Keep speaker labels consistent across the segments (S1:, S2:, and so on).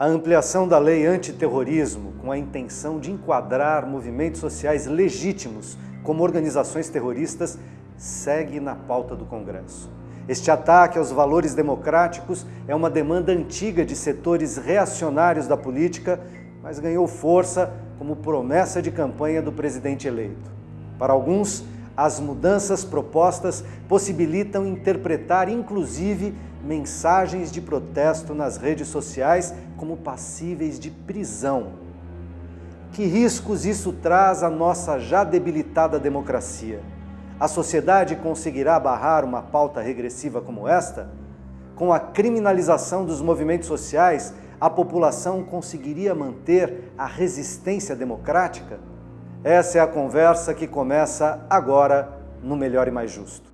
S1: A ampliação da lei antiterrorismo com a intenção de enquadrar movimentos sociais legítimos como organizações terroristas segue na pauta do Congresso. Este ataque aos valores democráticos é uma demanda antiga de setores reacionários da política, mas ganhou força como promessa de campanha do presidente eleito. Para alguns, as mudanças propostas possibilitam interpretar, inclusive, mensagens de protesto nas redes sociais como passíveis de prisão. Que riscos isso traz à nossa já debilitada democracia? A sociedade conseguirá barrar uma pauta regressiva como esta? Com a criminalização dos movimentos sociais, a população conseguiria manter a resistência democrática? Essa é a conversa que começa agora no Melhor e Mais Justo.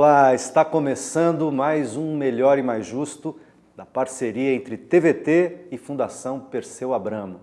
S1: Olá, está começando mais um Melhor e Mais Justo da parceria entre TVT e Fundação Perseu Abramo.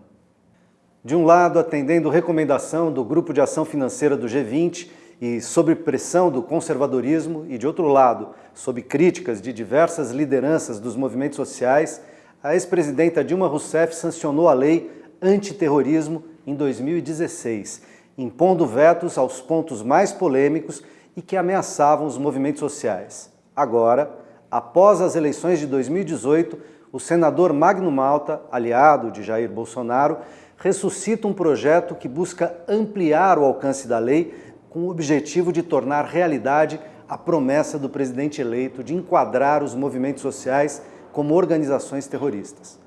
S1: De um lado, atendendo recomendação do Grupo de Ação Financeira do G20 e sob pressão do conservadorismo, e de outro lado, sob críticas de diversas lideranças dos movimentos sociais, a ex-presidenta Dilma Rousseff sancionou a lei antiterrorismo em 2016, impondo vetos aos pontos mais polêmicos e que ameaçavam os movimentos sociais. Agora, após as eleições de 2018, o senador Magno Malta, aliado de Jair Bolsonaro, ressuscita um projeto que busca ampliar o alcance da lei com o objetivo de tornar realidade a promessa do presidente eleito de enquadrar os movimentos sociais como organizações terroristas.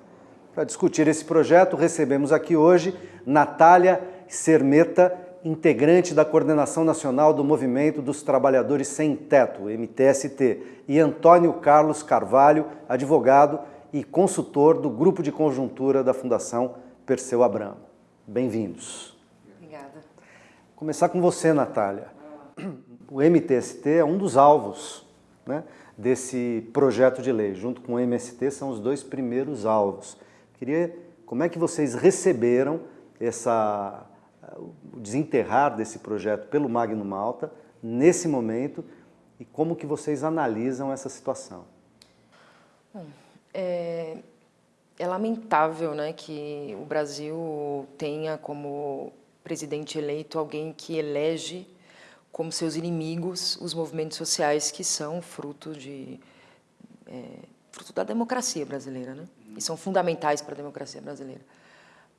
S1: Para discutir esse projeto, recebemos aqui hoje Natália Sermeta, integrante da Coordenação Nacional do Movimento dos Trabalhadores Sem Teto, MTST, e Antônio Carlos Carvalho, advogado e consultor do Grupo de Conjuntura da Fundação Perseu Abramo. Bem-vindos.
S2: Obrigada.
S1: Começar com você, Natália. O MTST é um dos alvos né, desse projeto de lei. Junto com o MST são os dois primeiros alvos. Queria, como é que vocês receberam essa o desenterrar desse projeto pelo Magno Malta, nesse momento, e como que vocês analisam essa situação?
S2: Bom, é, é lamentável né, que o Brasil tenha como presidente eleito alguém que elege como seus inimigos os movimentos sociais que são fruto de é, fruto da democracia brasileira, né? E são fundamentais para a democracia brasileira.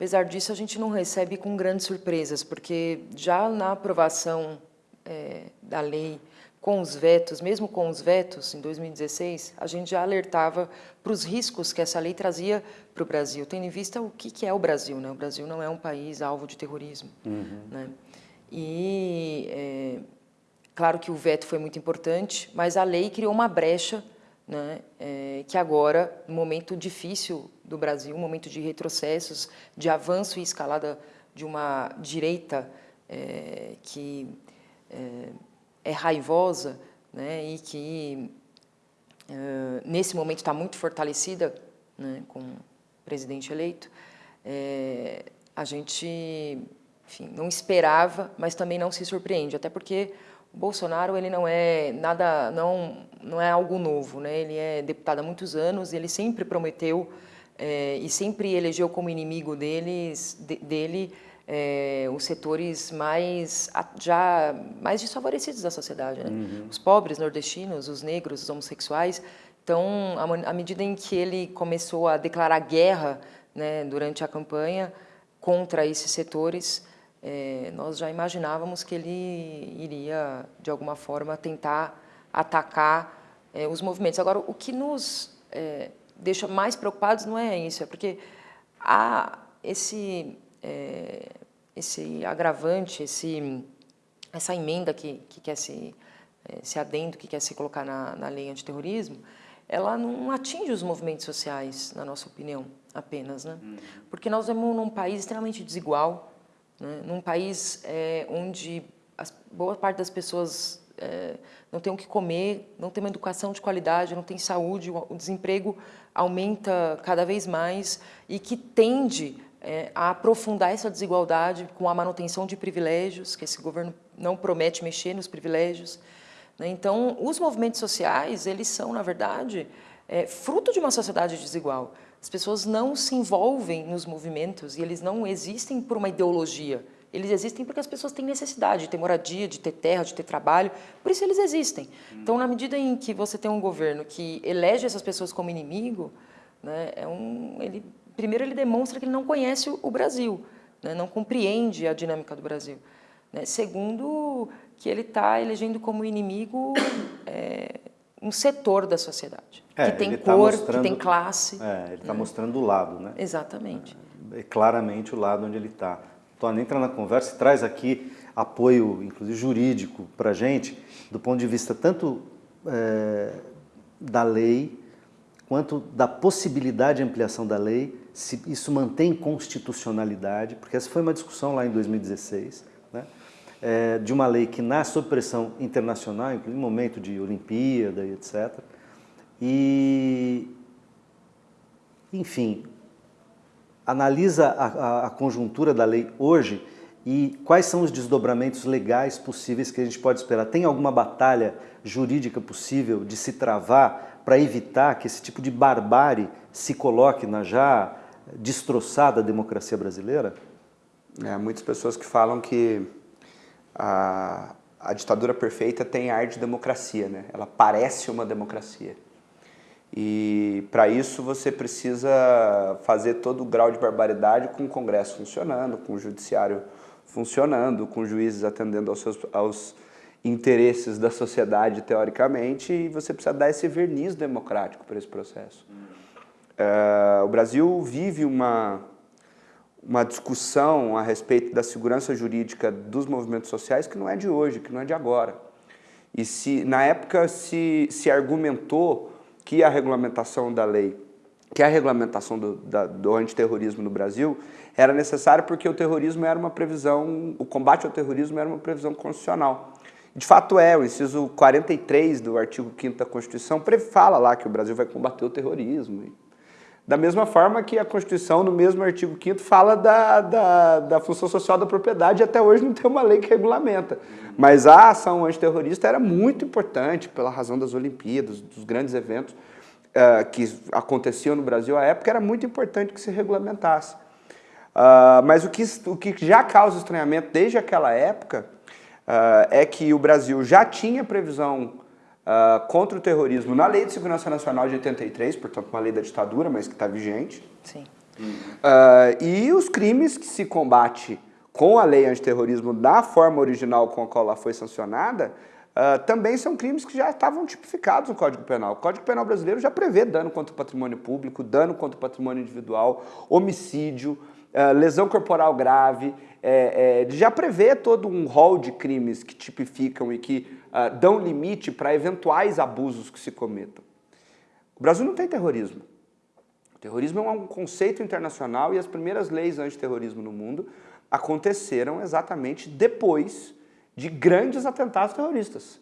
S2: Apesar disso, a gente não recebe com grandes surpresas, porque já na aprovação é, da lei com os vetos, mesmo com os vetos, em 2016, a gente já alertava para os riscos que essa lei trazia para o Brasil, tendo em vista o que, que é o Brasil. Né? O Brasil não é um país alvo de terrorismo. Uhum. Né? E, é, claro que o veto foi muito importante, mas a lei criou uma brecha né, é, que agora, no momento difícil do Brasil, um momento de retrocessos, de avanço e escalada de uma direita é, que é, é, raivosa né, e que, nesse momento, está muito fortalecida né, com o presidente eleito, a gente enfim, não esperava, mas também não se surpreende, até porque o Bolsonaro ele não é nada, não, não é algo novo, né? Ele é deputado há muitos anos, ele sempre prometeu é, e sempre elegeu como inimigo deles, de, dele é, os setores mais já mais desfavorecidos da sociedade, né? uhum. os pobres nordestinos, os negros, os homossexuais. Então, à medida em que ele começou a declarar guerra né, durante a campanha contra esses setores, é, nós já imaginávamos que ele iria, de alguma forma, tentar atacar é, os movimentos. Agora, o que nos é, deixa mais preocupados não é isso, é porque há esse, é, esse agravante, esse, essa emenda que, que quer se, é, esse adendo que quer se colocar na, na lei antiterrorismo, ela não atinge os movimentos sociais, na nossa opinião, apenas. Né? Uhum. Porque nós vivemos num país extremamente desigual, né? num país é, onde as, boa parte das pessoas é, não tem o que comer, não tem uma educação de qualidade, não tem saúde, o, o desemprego aumenta cada vez mais e que tende é, a aprofundar essa desigualdade com a manutenção de privilégios, que esse governo não promete mexer nos privilégios. Né? Então, os movimentos sociais, eles são, na verdade, fruto de uma sociedade desigual. As pessoas não se envolvem nos movimentos e eles não existem por uma ideologia. Eles existem porque as pessoas têm necessidade de ter moradia, de ter terra, de ter trabalho, por isso eles existem. Então, na medida em que você tem um governo que elege essas pessoas como inimigo, né, é um, ele primeiro ele demonstra que ele não conhece o Brasil, né, não compreende a dinâmica do Brasil. Né. Segundo, que ele está elegendo como inimigo é, um setor da sociedade, é, que tem tá cor, mostrando, que tem classe.
S1: É, ele está né. mostrando o lado, né?
S2: Exatamente.
S1: É, claramente o lado onde ele está. Tony, entra na conversa e traz aqui apoio, inclusive jurídico, para a gente, do ponto de vista tanto é, da lei, quanto da possibilidade de ampliação da lei, se isso mantém constitucionalidade, porque essa foi uma discussão lá em 2016, né? É, de uma lei que nasce sob pressão internacional, inclusive em momento de Olimpíada e etc. E, enfim, analisa a, a, a conjuntura da lei hoje e quais são os desdobramentos legais possíveis que a gente pode esperar? Tem alguma batalha jurídica possível de se travar para evitar que esse tipo de barbárie se coloque na já destroçada democracia brasileira?
S3: É, muitas pessoas que falam que a, a ditadura perfeita tem ar de democracia, né? ela parece uma democracia. E para isso você precisa fazer todo o grau de barbaridade com o Congresso funcionando, com o Judiciário funcionando, com juízes atendendo aos, seus, aos interesses da sociedade, teoricamente, e você precisa dar esse verniz democrático para esse processo. É, o Brasil vive uma, uma discussão a respeito da segurança jurídica dos movimentos sociais que não é de hoje, que não é de agora. E se na época se, se argumentou que a regulamentação da lei, que a regulamentação do, da, do antiterrorismo no Brasil era necessária porque o terrorismo era uma previsão, o combate ao terrorismo era uma previsão constitucional. De fato é, o inciso 43 do artigo 5 da Constituição fala lá que o Brasil vai combater o terrorismo. Da mesma forma que a Constituição, no mesmo artigo 5 fala da, da, da, função social da propriedade até hoje não tem uma lei que regulamenta. Mas a ação antiterrorista era muito importante pela razão das Olimpíadas, dos grandes eventos uh, que aconteciam no Brasil à época, era muito importante que se regulamentasse. Uh, mas o que, o que já causa estranhamento desde aquela época uh, é que o Brasil já tinha previsão uh, contra o terrorismo na Lei de Segurança Nacional de 83, portanto uma lei da ditadura, mas que está vigente.
S2: Sim.
S3: Uh, e os crimes que se combate com a lei antiterrorismo da forma original com a qual ela foi sancionada, uh, também são crimes que já estavam tipificados no Código Penal. O Código Penal brasileiro já prevê dano contra o patrimônio público, dano contra o patrimônio individual, homicídio, uh, lesão corporal grave, é, é, já prevê todo um rol de crimes que tipificam e que uh, dão limite para eventuais abusos que se cometam. O Brasil não tem terrorismo. O terrorismo é um conceito internacional e as primeiras leis antiterrorismo no mundo aconteceram exatamente depois de grandes atentados terroristas.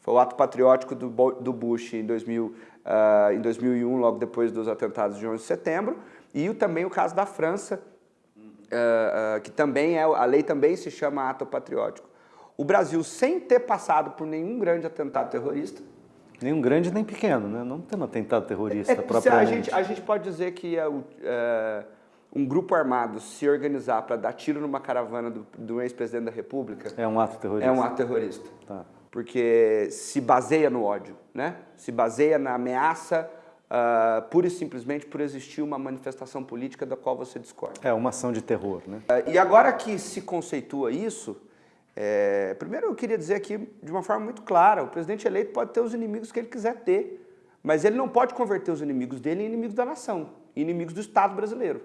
S3: Foi o ato patriótico do, Bush em, 2000, uh, ah, em 2001, logo depois dos atentados de 11 de setembro, e também o caso da França, uh, uh, que também é, a lei também se chama ato patriótico o Brasil, sem ter passado por nenhum grande atentado terrorista,
S1: Nenhum grande nem pequeno, né? Não tem um atentado terrorista é,
S3: propriamente. A gente, a gente pode dizer que é, é, um grupo armado se organizar para dar tiro numa caravana do, do ex-presidente da República...
S1: É um ato terrorista.
S3: É um ato terrorista. Tá. Porque se baseia no ódio, né? Se baseia na ameaça uh, pura e simplesmente por existir uma manifestação política da qual você discorda.
S1: É uma ação de terror, né?
S3: Uh, e agora que se conceitua isso, é, primeiro eu queria dizer aqui de uma forma muito clara, o presidente eleito pode ter os inimigos que ele quiser ter, mas ele não pode converter os inimigos dele em inimigos da nação, inimigos do Estado brasileiro.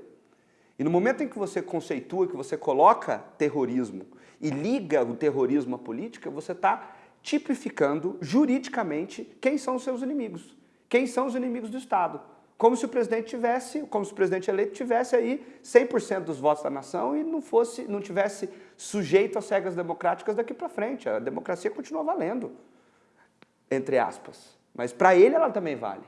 S3: E no momento em que você conceitua, que você coloca terrorismo e liga o terrorismo à política, você está tipificando juridicamente quem são os seus inimigos, quem são os inimigos do Estado como se o presidente tivesse, como se o presidente eleito tivesse aí 100% dos votos da nação e não fosse, não tivesse sujeito às regras democráticas daqui para frente. A democracia continua valendo, entre aspas. Mas para ele ela também vale.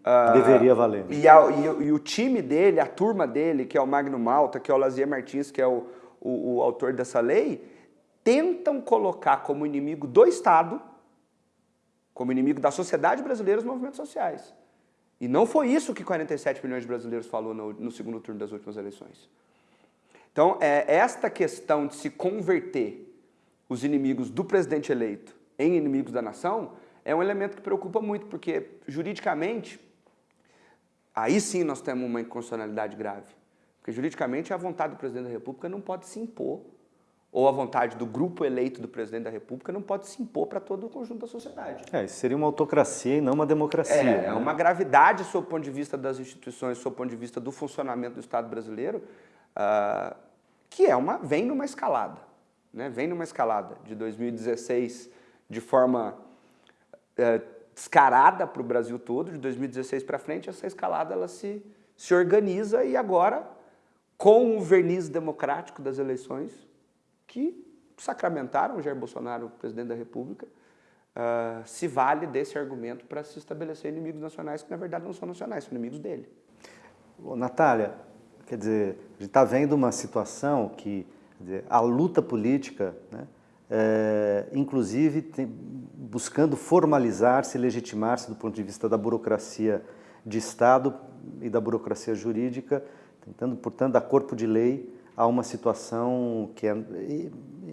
S1: Uh, Deveria valer. Né?
S3: E, a, e, e, o time dele, a turma dele, que é o Magno Malta, que é o Lazier Martins, que é o, o, o autor dessa lei, tentam colocar como inimigo do Estado, como inimigo da sociedade brasileira, os movimentos sociais. E não foi isso que 47 milhões de brasileiros falou no, no segundo turno das últimas eleições. Então, é esta questão de se converter os inimigos do presidente eleito em inimigos da nação é um elemento que preocupa muito, porque juridicamente Aí sim nós temos uma inconstitucionalidade grave. Porque juridicamente a vontade do presidente da República não pode se impor, ou a vontade do grupo eleito do presidente da República não pode se impor para todo o conjunto da sociedade.
S1: É, isso seria uma autocracia e não uma democracia. É,
S3: né? é uma gravidade sob o ponto de vista das instituições, sob o ponto de vista do funcionamento do Estado brasileiro, uh, que é uma, vem numa escalada. Né? Vem numa escalada de 2016 de forma uh, descarada para o Brasil todo, de 2016 para frente, essa escalada ela se, se organiza e agora, com o verniz democrático das eleições, que sacramentaram Jair Bolsonaro, presidente da República, uh, se vale desse argumento para se estabelecer inimigos nacionais que, na verdade, não são nacionais, são inimigos dele.
S1: Ô, Natália, quer dizer, a gente está vendo uma situação que dizer, a luta política, né, é, inclusive tem, buscando formalizar-se, legitimar-se do ponto de vista da burocracia de Estado e da burocracia jurídica, tentando, portanto, dar corpo de lei a uma situação que é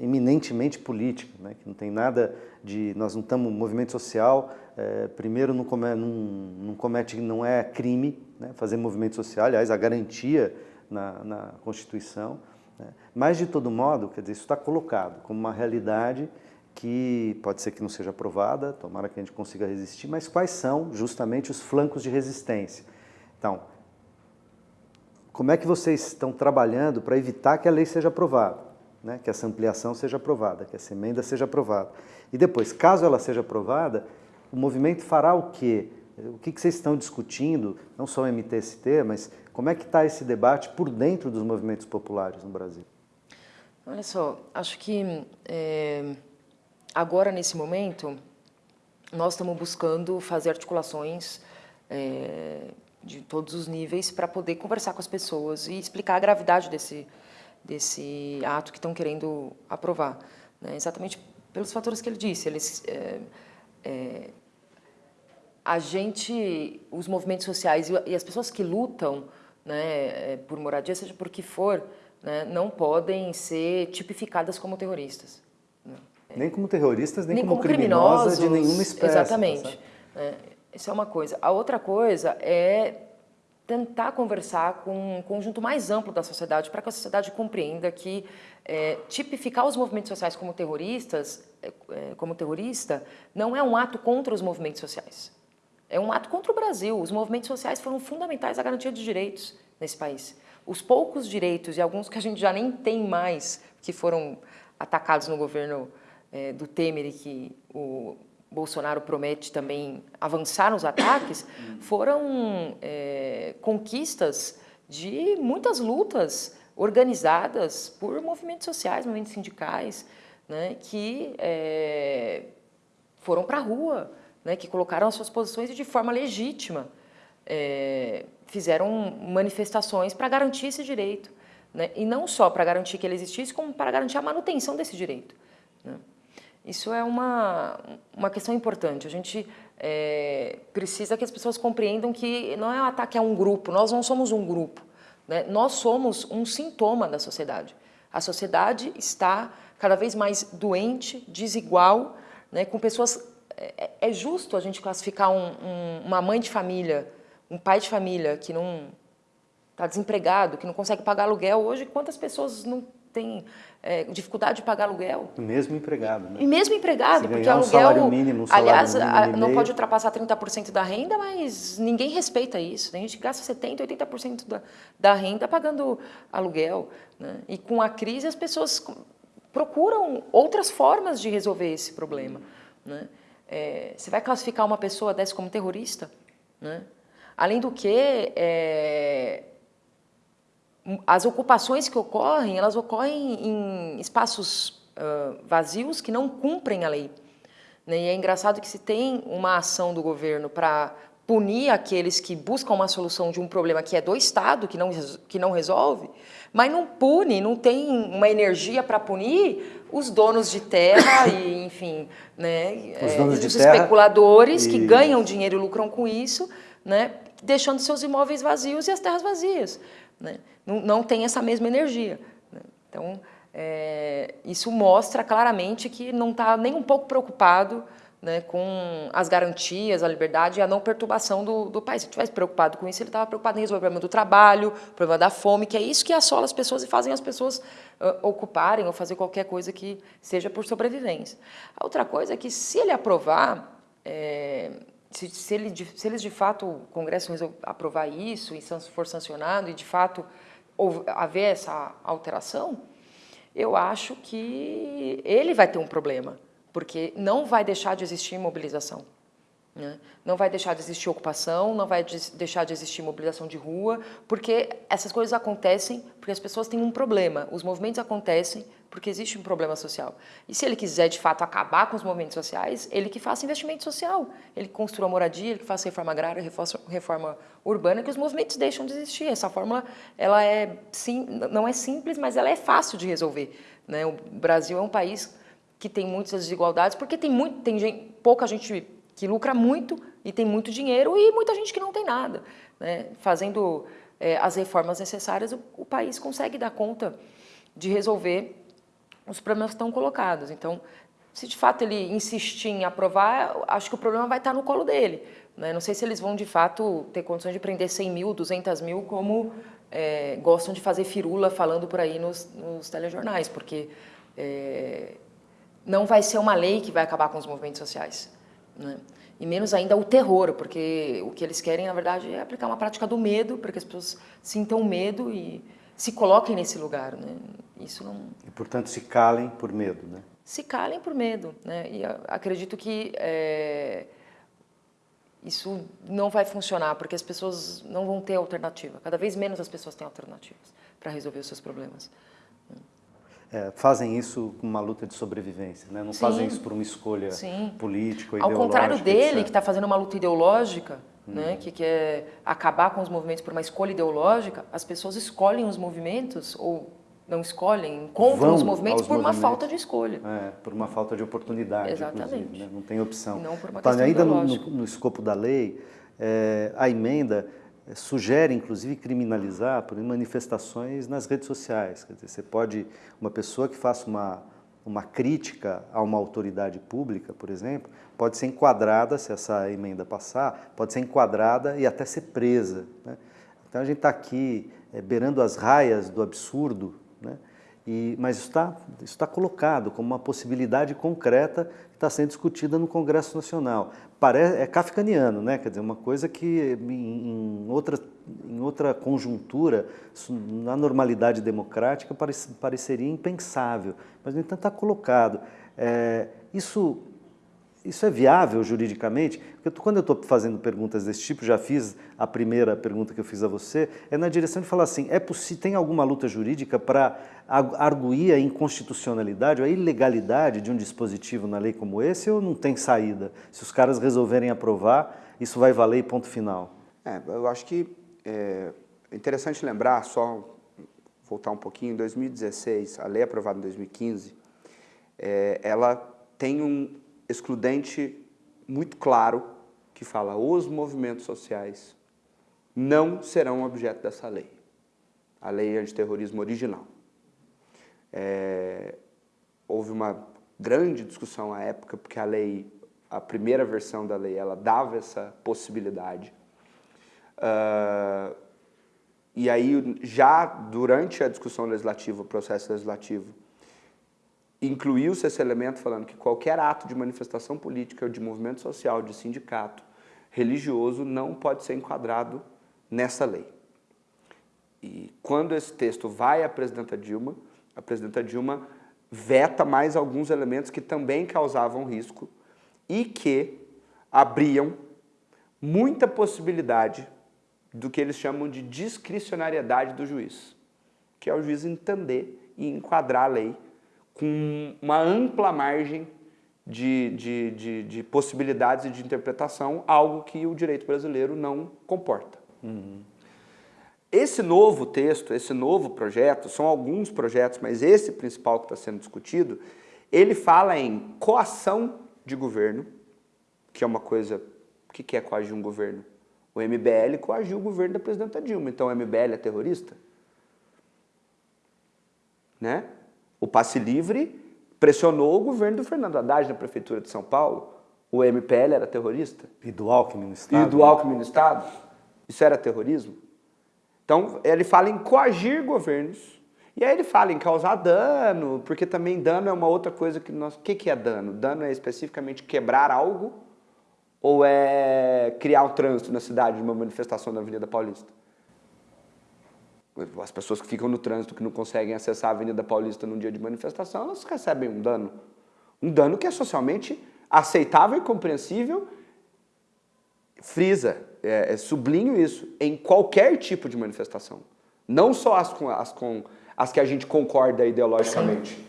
S1: eminentemente política, né? que não tem nada de... Nós não estamos... Movimento social, é, primeiro, não, não, não, comete... Não é crime né? fazer movimento social, aliás, a garantia na, na Constituição, né? Mas, de todo modo, quer dizer, isso está colocado como uma realidade que pode ser que não seja aprovada, tomara que a gente consiga resistir, mas quais são justamente os flancos de resistência? Então, como é que vocês estão trabalhando para evitar que a lei seja aprovada, né? que essa ampliação seja aprovada, que essa emenda seja aprovada? E depois, caso ela seja aprovada, o movimento fará o quê? O que, vocês estão discutindo, não só o MTST, mas como é que está esse debate por dentro dos movimentos populares no Brasil?
S2: Olha só, acho que é, agora, nesse momento, nós estamos buscando fazer articulações é, de todos os níveis para poder conversar com as pessoas e explicar a gravidade desse, desse ato que estão querendo aprovar. Né? Exatamente pelos fatores que ele disse. Eles, é, é, a gente, os movimentos sociais e as pessoas que lutam né, é, por moradia, seja por que for, né, não podem ser tipificadas como terroristas.
S1: Né. Nem como terroristas, nem, nem como, como criminosa de nenhuma espécie.
S2: Tá Exatamente. Tá Isso é uma coisa. A outra coisa é tentar conversar com um conjunto mais amplo da sociedade para que a sociedade compreenda que é, tipificar os movimentos sociais como terroristas, é, como terrorista, não é um ato contra os movimentos sociais. É um ato contra o Brasil. Os movimentos sociais foram fundamentais à garantia de direitos nesse país. Os poucos direitos, e alguns que a gente já nem tem mais, que foram atacados no governo é, do Temer e que o Bolsonaro promete também avançar nos ataques, foram é, conquistas de muitas lutas organizadas por movimentos sociais, movimentos sindicais, né, que é, foram para a rua, né, que colocaram as suas posições e de forma legítima é, fizeram manifestações para garantir esse direito. Né, e não só para garantir que ele existisse, como para garantir a manutenção desse direito. Isso é uma, uma questão importante. A gente é, precisa que as pessoas compreendam que não é um ataque a um grupo, nós não somos um grupo. Né? Nós somos um sintoma da sociedade. A sociedade está cada vez mais doente, desigual, né, com pessoas é, é, justo a gente classificar um, um, uma mãe de família, um pai de família que não está desempregado, que não consegue pagar aluguel. Hoje, quantas pessoas não têm é, dificuldade de pagar aluguel?
S1: Mesmo empregado, né?
S2: E mesmo empregado, porque um aluguel, mínimo, um aliás, mínimo não pode ultrapassar 30% da renda, mas ninguém respeita isso. Tem gente que gasta 70%, 80% da, da renda pagando aluguel. Né? E com a crise, as pessoas procuram outras formas de resolver esse problema. Né? É, você vai classificar uma pessoa dessa como terrorista? Né? Além do que, é, as ocupações que ocorrem, elas ocorrem em espaços uh, vazios que não cumprem a lei. Né? E é engraçado que se tem uma ação do governo para punir aqueles que buscam uma solução de um problema que é do Estado, que não, que não resolve, mas não pune, não tem uma energia para punir os donos de terra e, enfim, né,
S1: os,
S2: é,
S1: os
S2: especuladores e... que ganham dinheiro e lucram com isso, né, deixando seus imóveis vazios e as terras vazias. Né? Não, não tem essa mesma energia. Né? Então, é, isso mostra claramente que não está nem um pouco preocupado né, com as garantias, a liberdade e a não perturbação do, do país. Se estivesse preocupado com isso, ele estava preocupado em resolver o problema do trabalho, o problema da fome, que é isso que assola as pessoas e fazem as pessoas uh, ocuparem ou fazer qualquer coisa que seja por sobrevivência. A outra coisa é que, se ele aprovar, é, se, se, ele, se eles de fato, o Congresso aprovar isso e for sancionado e de fato haver essa alteração, eu acho que ele vai ter um problema porque não vai deixar de existir mobilização. Né? Não vai deixar de existir ocupação, não vai de deixar de existir mobilização de rua, porque essas coisas acontecem porque as pessoas têm um problema. Os movimentos acontecem porque existe um problema social. E se ele quiser, de fato, acabar com os movimentos sociais, ele que faça investimento social, ele que construa moradia, ele que faça reforma agrária, reforma urbana, que os movimentos deixam de existir. Essa fórmula ela é, sim, não é simples, mas ela é fácil de resolver. Né? O Brasil é um país que tem muitas desigualdades, porque tem, muito, tem gente, pouca gente que lucra muito e tem muito dinheiro e muita gente que não tem nada. Né? Fazendo é, as reformas necessárias, o, o, país consegue dar conta de resolver os problemas que estão colocados. Então, se de fato ele insistir em aprovar, acho que o problema vai estar no colo dele. Né? Não sei se eles vão de fato ter condições de prender 100 mil, 200 mil, como é, gostam de fazer firula falando por aí nos, nos telejornais, porque é, não vai ser uma lei que vai acabar com os movimentos sociais. Né? E menos ainda o terror, porque o que eles querem, na verdade, é aplicar uma prática do medo, para que as pessoas sintam medo e se coloquem nesse lugar. Né? Isso não...
S1: E, portanto, se calem por medo, né?
S2: Se calem por medo. Né? E acredito que é... isso não vai funcionar, porque as pessoas não vão ter alternativa. Cada vez menos as pessoas têm alternativas para resolver os seus problemas
S1: é, fazem isso com uma luta de sobrevivência, né? não Sim. fazem isso por uma escolha Sim. política ou Ao
S2: contrário dele, etc. que está fazendo uma luta ideológica, hum. né? que quer acabar com os movimentos por uma escolha ideológica, as pessoas escolhem os movimentos ou não escolhem, encontram Vão os movimentos por uma falta de escolha.
S1: É, por uma falta de oportunidade,
S2: Exatamente.
S1: Né? não tem opção.
S2: Não por uma
S1: então, ainda no, no, no, escopo da lei, é, a emenda sugere, inclusive, criminalizar por manifestações nas redes sociais. Quer dizer, você pode, uma pessoa que faça uma, uma crítica a uma autoridade pública, por exemplo, pode ser enquadrada, se essa emenda passar, pode ser enquadrada e até ser presa. Né? Então a gente está aqui é, beirando as raias do absurdo, né? E, mas isso está, isso está colocado como uma possibilidade concreta está sendo discutida no Congresso Nacional. Parece, é kafkaniano, né? quer dizer, uma coisa que em, outra, em outra conjuntura, na normalidade democrática, parece, pareceria impensável, mas no entanto está colocado. É, isso isso é viável juridicamente? Porque quando eu estou fazendo perguntas desse tipo, já fiz a primeira pergunta que eu fiz a você, é na direção de falar assim, é tem alguma luta jurídica para arguir a inconstitucionalidade, a ilegalidade de um dispositivo na lei como esse ou não tem saída? Se os caras resolverem aprovar, isso vai valer e ponto final.
S3: É, eu acho que é interessante lembrar, só voltar um pouquinho, em 2016, a lei aprovada em 2015, é, ela tem um, excludente muito claro que fala os movimentos sociais não serão objeto dessa lei, a lei antiterrorismo original. É, houve uma grande discussão à época, porque a lei, a primeira versão da lei, ela dava essa possibilidade. Uh, e aí, já durante a discussão legislativa, o processo legislativo, incluiu-se esse elemento falando que qualquer ato de manifestação política, de movimento social, de sindicato, religioso, não pode ser enquadrado nessa lei. E quando esse texto vai à presidenta Dilma, a presidenta Dilma veta mais alguns elementos que também causavam risco e que abriam muita possibilidade do que eles chamam de discricionariedade do juiz, que é o juiz entender e enquadrar a lei com uma ampla margem de, de, de, de possibilidades de interpretação, algo que o direito brasileiro não comporta. Uhum. Esse novo texto, esse novo projeto, são alguns projetos, mas esse principal que está sendo discutido, ele fala em coação de governo, que é uma coisa... O que é coagir um governo? O MBL coagiu o governo da presidenta Dilma, então o MBL é terrorista? Né? O passe livre pressionou o governo do Fernando Haddad na prefeitura de São Paulo. O MPL era terrorista.
S1: E do Alckmin no Estado.
S3: E do Alckmin no Estado. Isso era terrorismo. Então, ele fala em coagir governos. E aí ele fala em causar dano, porque também dano é uma outra coisa que nós... O que, que é dano? Dano é especificamente quebrar algo ou é criar um trânsito na cidade de uma manifestação na Avenida Paulista? As pessoas que ficam no trânsito, que não conseguem acessar a Avenida Paulista num dia de manifestação, elas recebem um dano. Um dano que é socialmente aceitável e compreensível. Frisa, é, é, sublinho isso, em qualquer tipo de manifestação. Não só as com, as com as que a gente concorda ideologicamente.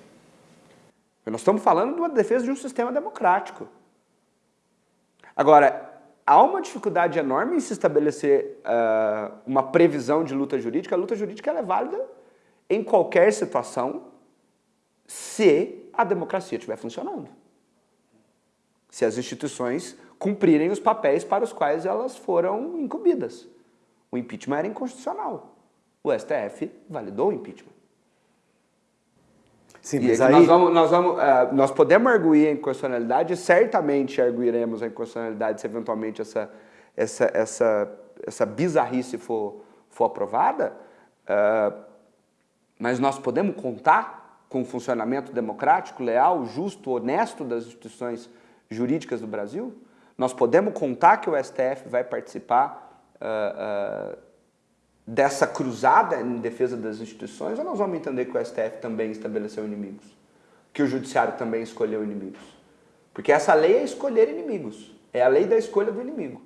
S3: Nós estamos falando de uma defesa de um sistema democrático. Agora, há uma dificuldade enorme em se estabelecer uh, uma previsão de luta jurídica. A luta jurídica é válida em qualquer situação se a democracia estiver funcionando. Se as instituições cumprirem os papéis para os quais elas foram incumbidas. O impeachment era inconstitucional. O STF validou o impeachment. Sim, mas aí... nós, vamos, nós, vamos, uh, nós podemos arguir a inconstitucionalidade, certamente arguiremos a inconstitucionalidade se eventualmente essa, essa, essa, essa bizarrice for, for aprovada, uh, mas nós podemos contar com o funcionamento democrático, leal, justo, honesto das instituições jurídicas do Brasil? Nós podemos contar que o STF vai participar uh, dessa cruzada em defesa das instituições, ou nós vamos entender que o STF também estabeleceu inimigos? Que o judiciário também escolheu inimigos? Porque essa lei é escolher inimigos. É a lei da escolha do inimigo.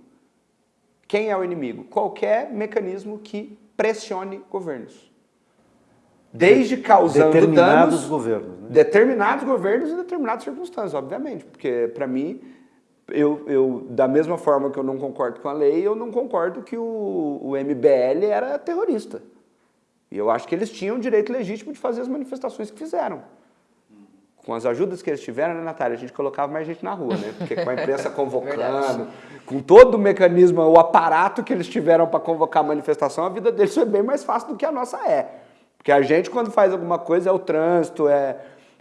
S3: Quem é o inimigo? Qualquer mecanismo que pressione governos. Desde causando
S1: determinados
S3: danos...
S1: governos. Né?
S3: Determinados governos e determinadas circunstâncias, obviamente. Porque, para mim, eu, eu, da mesma forma que eu não concordo com a lei, eu não concordo que o, o MBL era terrorista. E eu acho que eles tinham o direito legítimo de fazer as manifestações que fizeram. Com as ajudas que eles tiveram, né, Natália? A gente colocava mais gente na rua, né? Porque com a imprensa convocando, com todo o mecanismo, o aparato que eles tiveram para convocar a manifestação, a vida deles foi bem mais fácil do que a nossa é. Porque a gente, quando faz alguma coisa, é o trânsito, é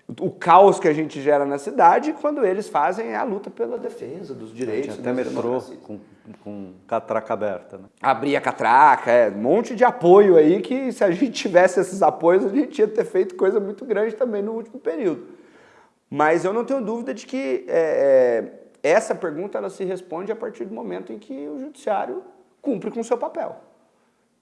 S3: o caos que a gente gera na cidade, quando eles fazem a luta pela defesa dos direitos.
S1: Até metrô com, com catraca aberta. Né?
S3: Abrir a catraca, é, um monte de apoio aí que se a gente tivesse esses apoios, a gente ia ter feito coisa muito grande também no último período. Mas eu não tenho dúvida de que é, é, essa pergunta ela se responde a partir do momento em que o judiciário cumpre com o seu papel.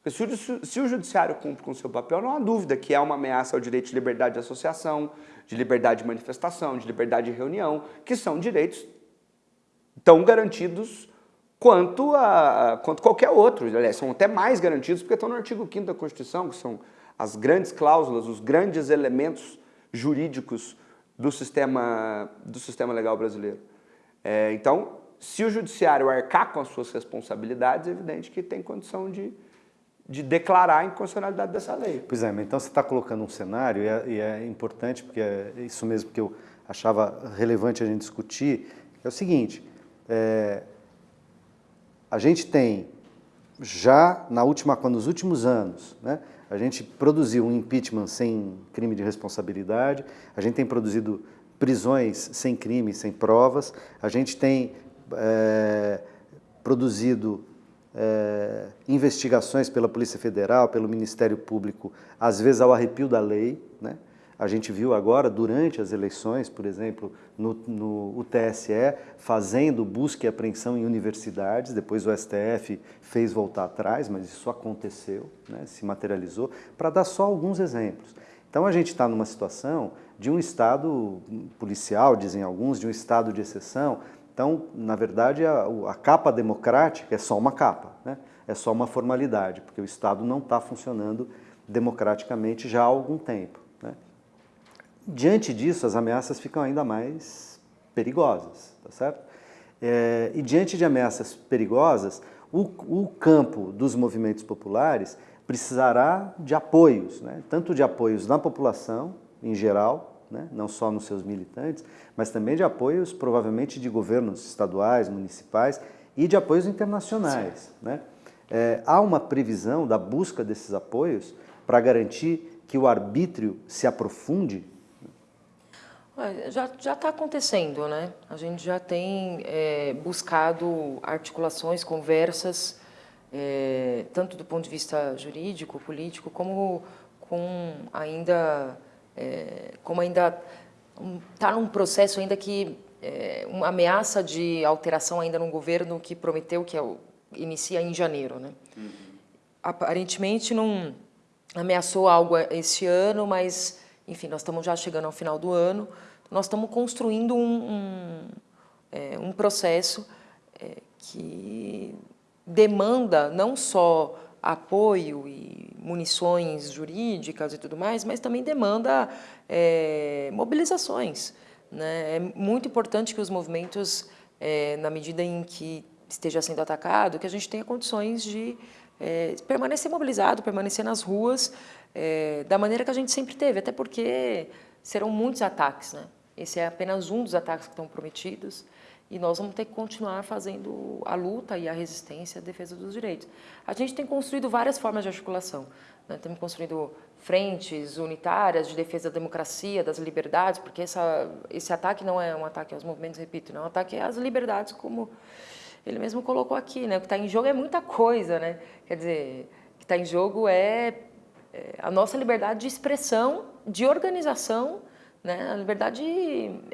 S3: Se o, se o judiciário cumpre com o seu papel, não há dúvida que é uma ameaça ao direito de liberdade de associação, de liberdade de manifestação, de liberdade de reunião, que são direitos tão garantidos quanto, a, quanto qualquer outro. Aliás, são até mais garantidos porque estão no artigo 5 da Constituição, que são as grandes cláusulas, os grandes elementos jurídicos do sistema, do sistema legal brasileiro. É, então, se o judiciário arcar com as suas responsabilidades, é evidente que tem condição de de declarar a inconstitucionalidade dessa lei.
S1: Pois é, mas então você está colocando um cenário, e é, e é, importante, porque é isso mesmo que eu achava relevante a gente discutir, é o seguinte, é, a gente tem já na última, nos últimos anos, né, a gente produziu um impeachment sem crime de responsabilidade, a gente tem produzido prisões sem crime, sem provas, a gente tem é, produzido é, investigações pela Polícia Federal, pelo Ministério Público, às vezes ao arrepio da lei. Né? A gente viu agora, durante as eleições, por exemplo, no, no o TSE, fazendo busca e apreensão em universidades, depois o STF fez voltar atrás, mas isso aconteceu, né? se materializou, para dar só alguns exemplos. Então a gente está numa situação de um Estado policial, dizem alguns, de um Estado de exceção, então, na verdade, a, a, capa democrática é só uma capa, né? é só uma formalidade, porque o Estado não está funcionando democraticamente já há algum tempo. Né? Diante disso, as ameaças ficam ainda mais perigosas, tá certo? É, e diante de ameaças perigosas, o, o, campo dos movimentos populares precisará de apoios, né? tanto de apoios na população em geral, né? não só nos seus militantes, mas também de apoios provavelmente de governos estaduais, municipais e de apoios internacionais. Né? É, há uma previsão da busca desses apoios para garantir que o arbítrio se aprofunde
S2: já está acontecendo, né? A gente já tem é, buscado articulações, conversas, é, tanto do ponto de vista jurídico, político, como com ainda, é, como ainda está num processo ainda que é, uma ameaça de alteração ainda no governo que prometeu que é o, inicia em janeiro, né? Uhum. Aparentemente não ameaçou algo esse ano, mas enfim, nós estamos já chegando ao final do ano, nós estamos construindo um, um, é, um processo é, que demanda não só apoio e munições jurídicas e tudo mais, mas também demanda é, mobilizações. Né? É muito importante que os movimentos, é, na medida em que esteja sendo atacado, que a gente tenha condições de é, permanecer mobilizado, permanecer nas ruas, é, da maneira que a gente sempre teve, até porque serão muitos ataques, né? Esse é apenas um dos ataques que estão prometidos e nós vamos ter que continuar fazendo a luta e a resistência, a defesa dos direitos. A gente tem construído várias formas de articulação. Né? Temos construído frentes unitárias de defesa da democracia, das liberdades, porque essa, esse ataque não é um ataque aos movimentos, repito, não é um ataque às liberdades, como ele mesmo colocou aqui. Né? O que está em jogo é muita coisa. Né? Quer dizer, o que está em jogo é é, a nossa liberdade de expressão, de organização, né, a liberdade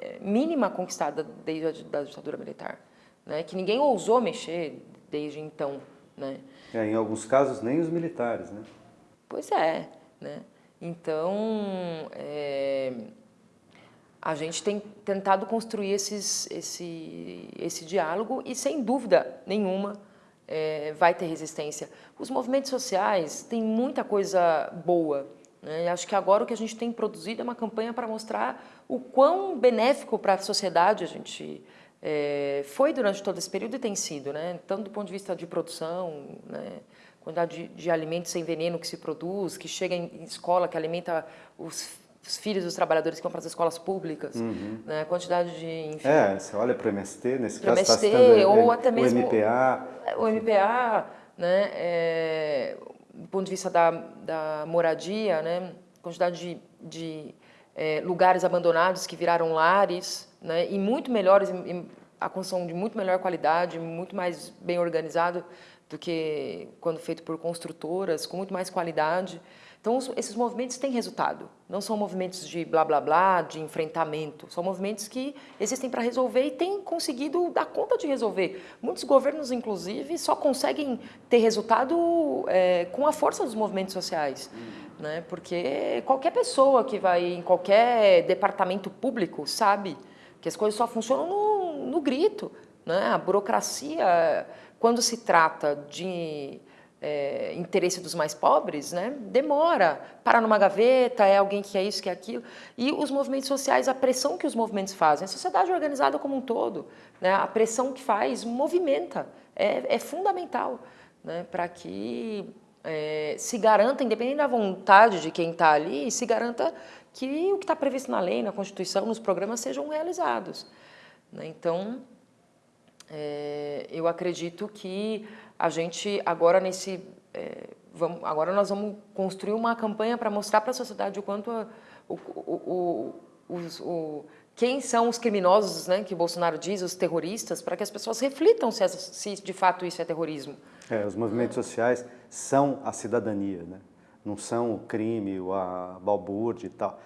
S2: é, mínima conquistada desde a da ditadura militar, né, que ninguém ousou mexer desde então. Né.
S1: É, em alguns casos, nem os militares. Né?
S2: Pois é. Né? Então, é, a gente tem tentado construir esses, esse, esse diálogo e, sem dúvida nenhuma, é, vai ter resistência. Os movimentos sociais têm muita coisa boa. Né? E acho que agora o que a gente tem produzido é uma campanha para mostrar o quão benéfico para a sociedade a gente é, foi durante todo esse período e tem sido, né? tanto do ponto de vista de produção, né? quantidade de, de alimentos sem veneno que se produz, que chega em escola, que alimenta os os filhos dos trabalhadores que vão para as escolas públicas, uhum. né? quantidade de...
S1: Enfim, é, você olha para o MST, nesse
S2: caso
S1: MST,
S2: está citando ou até mesmo
S1: o MPA.
S2: O MPA, né, é, do ponto de vista da, da moradia, né, quantidade de, de é, lugares abandonados que viraram lares, né, e muito melhores, a construção de muito melhor qualidade, muito mais bem organizado do que quando feito por construtoras, com muito mais qualidade. Então, esses movimentos têm resultado. Não são movimentos de blá, blá, blá, de enfrentamento. São movimentos que existem para resolver e têm conseguido dar conta de resolver. Muitos governos, inclusive, só conseguem ter resultado é, com a força dos movimentos sociais. Hum. Né? Porque qualquer pessoa que vai em qualquer departamento público sabe que as coisas só funcionam no, no grito. Né? A burocracia, quando se trata de é, interesse dos mais pobres, né, demora, para numa gaveta, é alguém que é isso, que é aquilo. E os movimentos sociais, a pressão que os movimentos fazem, a sociedade organizada como um todo, né, a pressão que faz movimenta, é, é fundamental né, para que é, se garanta, independente da vontade de quem está ali, se garanta que o que está previsto na lei, na Constituição, nos programas sejam realizados. Né. Então, é, eu acredito que a gente agora nesse é, vamos, agora nós vamos construir uma campanha para mostrar para a sociedade o quanto a, o, o, o, os, o, quem são os criminosos, né, que Bolsonaro diz, os terroristas, para que as pessoas reflitam se, se, de fato isso é terrorismo.
S1: É, os movimentos sociais são a cidadania, né? não são o crime, a balbúrdia e tal.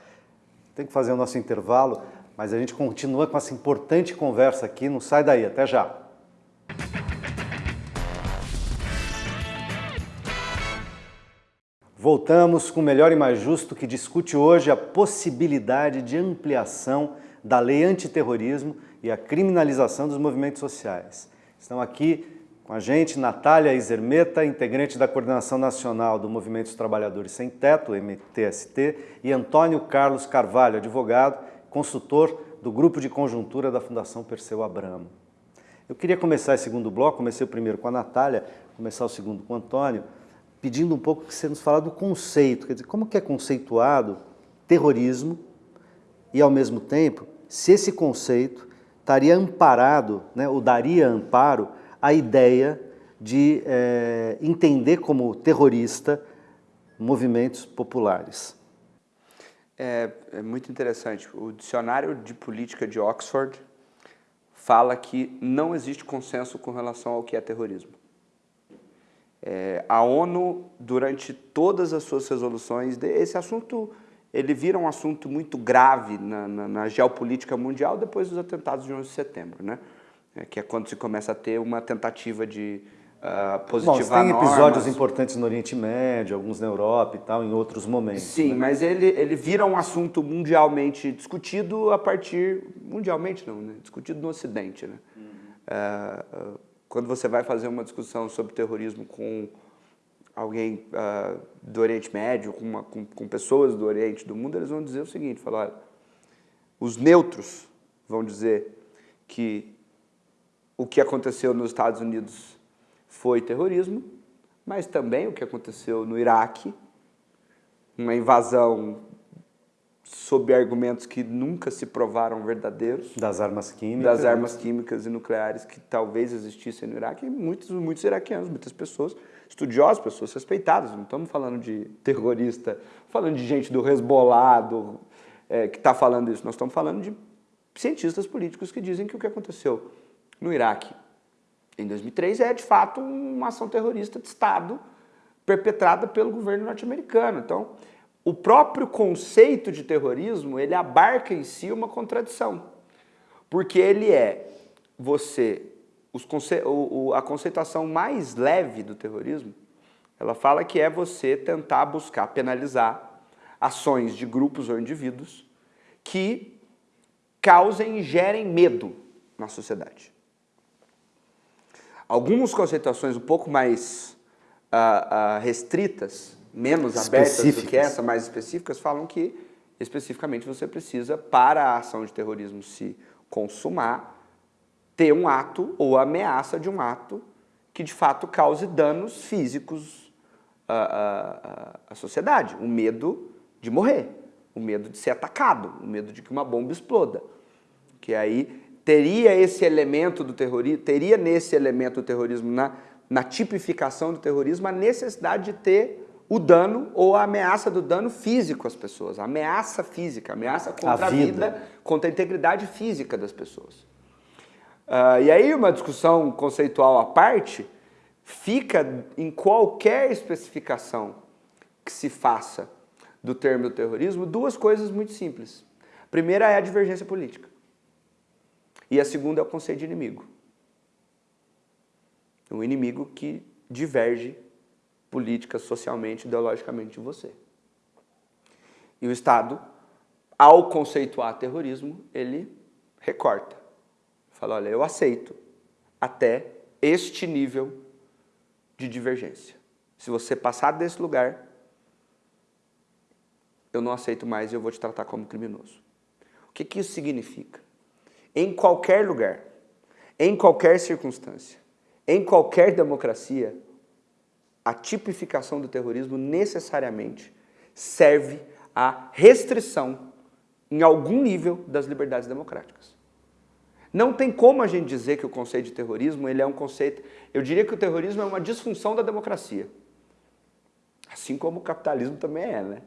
S1: Tem que fazer o nosso intervalo, mas a gente continua com essa importante conversa aqui, não sai daí, até já. Voltamos com o Melhor e Mais Justo, que discute hoje a possibilidade de ampliação da lei antiterrorismo e a criminalização dos movimentos sociais. Estão aqui com a gente Natália Isermeta, integrante da Coordenação Nacional do Movimento dos Trabalhadores Sem Teto, MTST, e Antônio Carlos Carvalho, advogado, consultor do Grupo de Conjuntura da Fundação Perseu Abramo. Eu queria começar esse segundo bloco, comecei o primeiro com a Natália, começar o segundo com o Antônio, pedindo um pouco que você nos fala do conceito, quer dizer, como que é conceituado terrorismo e, ao mesmo tempo, se esse conceito estaria amparado, né, ou daria amparo à ideia de é, entender como terrorista movimentos populares.
S3: É, é, muito interessante. O dicionário de política de Oxford fala que não existe consenso com relação ao que é terrorismo. É, a ONU, durante todas as suas resoluções, esse assunto ele vira um assunto muito grave na, na, na geopolítica mundial depois dos atentados de 11 de setembro, né? É, que é quando se começa a ter uma tentativa de uh, positivar
S1: Bom, tem episódios importantes no Oriente Médio, alguns na Europa e tal, em outros momentos.
S3: Sim, né? mas ele, ele vira um assunto mundialmente discutido a partir... Mundialmente não, né? Discutido no Ocidente, né? Uhum. Uh, quando você vai fazer uma discussão sobre terrorismo com alguém uh, do Oriente Médio, com, uma, com, com, pessoas do Oriente do mundo, eles vão dizer o seguinte, falar, os neutros vão dizer que o que aconteceu nos Estados Unidos foi terrorismo, mas também o que aconteceu no Iraque, uma invasão sob argumentos que nunca se provaram verdadeiros.
S1: Das armas químicas.
S3: Das armas químicas e nucleares que talvez existissem no Iraque, e muitos, muitos iraquianos, muitas pessoas estudiosos, pessoas respeitadas, não estamos falando de terrorista, falando de gente do Hezbollah, do, é, que está falando isso, nós estamos falando de cientistas políticos que dizem que o que aconteceu no Iraque em 2003 é, de fato, uma ação terrorista de Estado perpetrada pelo governo norte-americano. Então, o próprio conceito de terrorismo, ele abarca em si uma contradição, porque ele é você conce... o, o, a conceituação mais leve do terrorismo, ela fala que é você tentar buscar penalizar ações de grupos ou indivíduos que causem e gerem medo na sociedade. Algumas conceituações um pouco mais uh, uh, restritas, menos abertas do que essa, mais específicas, falam que especificamente você precisa, para a ação de terrorismo se consumar, ter um ato ou ameaça de um ato que de fato cause danos físicos à, à, à sociedade. O medo de morrer, o medo de ser atacado, o medo de que uma bomba exploda. Que aí teria esse elemento do terrorismo, teria nesse elemento do terrorismo, na, na tipificação do terrorismo, a necessidade de ter o dano ou a ameaça do dano físico às pessoas, a ameaça física, a ameaça contra a, a vida, contra a integridade física das pessoas. Uh, e aí uma discussão conceitual à parte fica em qualquer especificação que se faça do termo terrorismo duas coisas muito simples. A primeira é a divergência política. E a segunda é o conceito de inimigo. Um inimigo que diverge política, socialmente, ideologicamente de você. E o Estado, ao conceituar terrorismo, ele recorta. Fala, olha, eu aceito até este nível de divergência. Se você passar desse lugar, eu não aceito mais e eu vou te tratar como criminoso. O que, que isso significa? Em qualquer lugar, em qualquer circunstância, em qualquer democracia, a tipificação do terrorismo necessariamente serve à restrição, em algum nível, das liberdades democráticas. Não tem como a gente dizer que o conceito de terrorismo ele é um conceito... Eu diria que o terrorismo é uma disfunção da democracia. Assim como o capitalismo também é, né?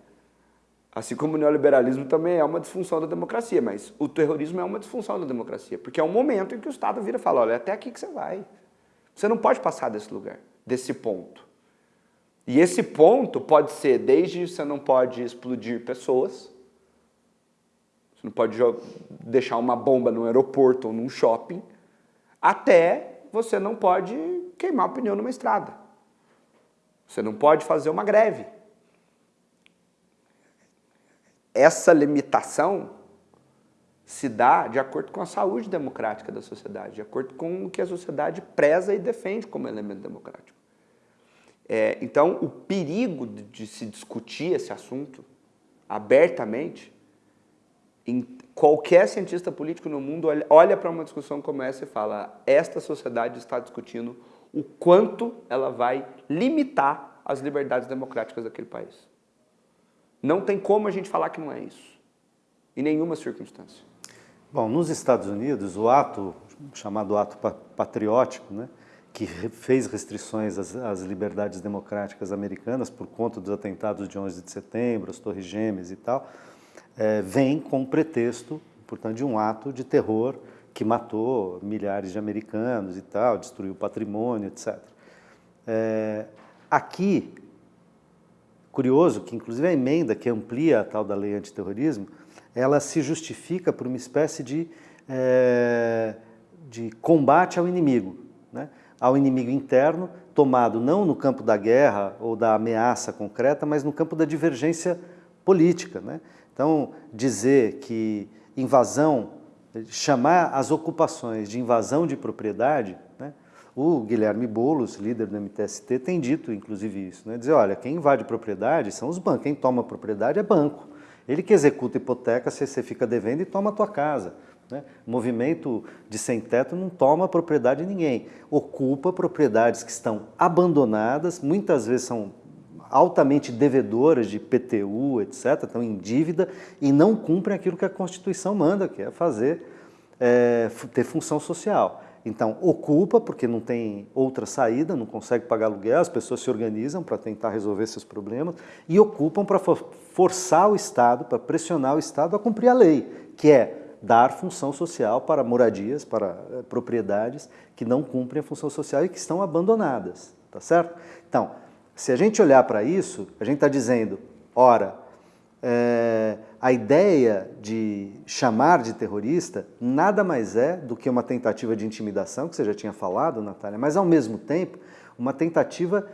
S3: Assim como o neoliberalismo também é uma disfunção da democracia, mas o terrorismo é uma disfunção da democracia, porque é um momento em que o Estado vira e fala, olha, é até aqui que você vai. Você não pode passar desse lugar, desse ponto. E esse ponto pode ser desde você não pode explodir pessoas, você não pode deixar uma bomba no aeroporto ou num shopping, até você não pode queimar o pneu numa estrada. Você não pode fazer uma greve. Essa limitação se dá de acordo com a saúde democrática da sociedade, de acordo com o que a sociedade preza e defende como elemento democrático. É, então, o perigo de, se discutir esse assunto abertamente em, qualquer cientista político no mundo olha, olha para uma discussão como essa e fala esta sociedade está discutindo o quanto ela vai limitar as liberdades democráticas daquele país. Não tem como a gente falar que não é isso, em nenhuma circunstância.
S1: Bom, nos Estados Unidos, o ato, chamado ato patriótico, né, que fez restrições às, às, liberdades democráticas americanas por conta dos atentados de 11 de setembro, as torres gêmeas e tal, é, vem com pretexto, portanto, de um ato de terror que matou milhares de americanos e tal, destruiu patrimônio, etc. É, aqui, curioso que inclusive a emenda que amplia a tal da lei antiterrorismo, ela se justifica por uma espécie de, é, de combate ao inimigo, né? Ao inimigo interno, tomado não no campo da guerra ou da ameaça concreta, mas no campo da divergência política. Né? Então, dizer que invasão, chamar as ocupações de invasão de propriedade, né? o Guilherme Boulos, líder do MTST, tem dito inclusive isso, né? dizer, olha, quem invade propriedade são os bancos, quem toma propriedade é banco. Ele que executa hipoteca você fica devendo e toma a tua casa. Né? Movimento de sem-teto não toma propriedade de ninguém, ocupa propriedades que estão abandonadas, muitas vezes são altamente devedoras de PTU, etc., estão em dívida e não cumprem aquilo que a Constituição manda, que é fazer, é, ter função social. Então, ocupa, porque não tem outra saída, não consegue pagar aluguel, as pessoas se organizam para tentar resolver seus problemas e ocupam para forçar o Estado, para pressionar o Estado a cumprir a lei, que é dar função social para moradias, para eh, propriedades que não cumprem a função social e que estão abandonadas, tá certo? Então, se a gente olhar para isso, a gente está dizendo, ora, é, a ideia de chamar de terrorista nada mais é do que uma tentativa de intimidação, que você já tinha falado, Natália, mas ao mesmo tempo uma tentativa,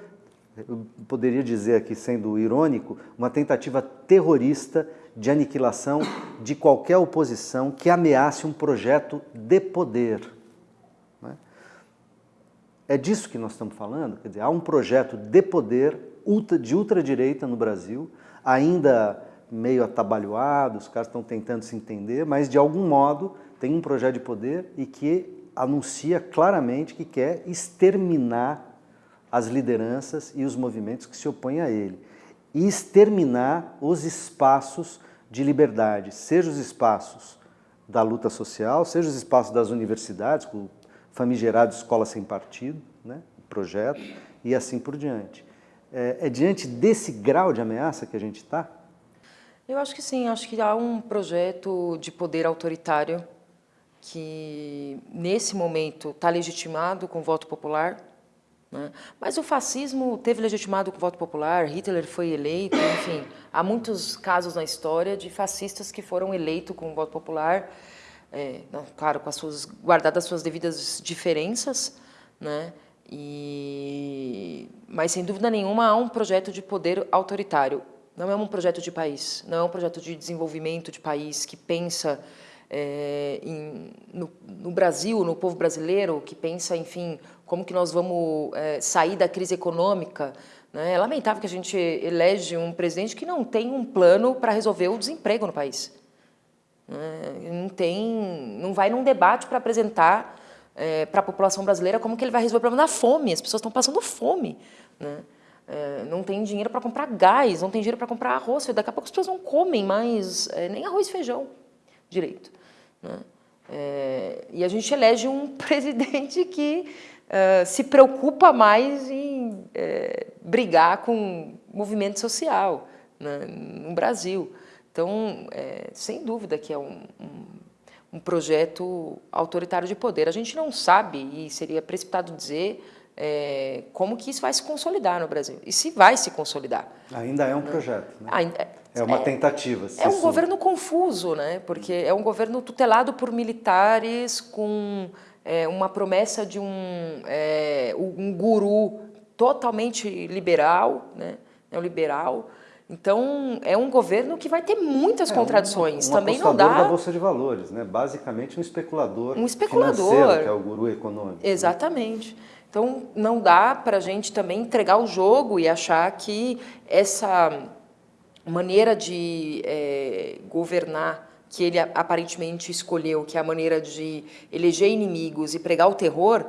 S1: eu poderia dizer aqui sendo irônico, uma tentativa terrorista de aniquilação de qualquer oposição que ameace um projeto de poder. É? é disso que nós estamos falando, quer dizer, há um projeto de poder de ultradireita no Brasil, ainda meio atabalhoado, os caras estão tentando se entender, mas de algum modo tem um projeto de poder e que anuncia claramente que quer exterminar as lideranças e os movimentos que se opõem a ele. E exterminar os espaços de liberdade, seja os espaços da luta social, seja os espaços das universidades, com o famigerado Escola Sem Partido, né, projeto, e assim por diante. É, é diante desse grau de ameaça que a gente está?
S2: Eu acho que sim, acho que há um projeto de poder autoritário que, nesse momento, está legitimado com voto popular, né? mas o fascismo teve legitimado com voto popular, Hitler foi eleito, enfim, há muitos casos na história de fascistas que foram eleitos com voto popular, é, claro, com as suas, guardadas as suas devidas diferenças, né? E, mas sem dúvida nenhuma há um projeto de poder autoritário. Não é um projeto de país, não é um projeto de desenvolvimento de país que pensa é, em, no, no, Brasil, no povo brasileiro, que pensa, enfim, como que nós vamos é, sair da crise econômica. Né? É lamentável que a gente elege um presidente que não tem um plano para resolver o desemprego no país. Né? Não tem, não vai num debate para apresentar é, para a população brasileira como que ele vai resolver o problema da fome. As pessoas estão passando fome. Né? É, não tem dinheiro para comprar gás, não tem dinheiro para comprar arroz. Daqui a pouco as pessoas não comem mais é, nem arroz e feijão direito. Né? É, e a gente elege um presidente que é, se preocupa mais em é, brigar com movimento social né, no Brasil. Então, é, sem dúvida que é um, um, um projeto autoritário de poder. A gente não sabe, e seria precipitado dizer, é, como que isso vai se consolidar no Brasil. E se vai se consolidar.
S1: Ainda é um projeto, né? Ainda, é, uma é, tentativa.
S2: É um governo confuso, né? porque é um governo tutelado por militares com é, uma promessa de um, é, um guru totalmente liberal, né? é um liberal, então, é um governo que vai ter muitas é, contradições.
S1: Um, um
S2: Também não dá.
S1: da Bolsa de Valores, né? basicamente um especulador.
S2: Um especulador.
S1: que é o guru econômico.
S2: Exatamente. Né? Então, não dá para a gente também entregar o jogo e achar que essa maneira de é, governar que ele aparentemente escolheu, que é a maneira de eleger inimigos e pregar o terror,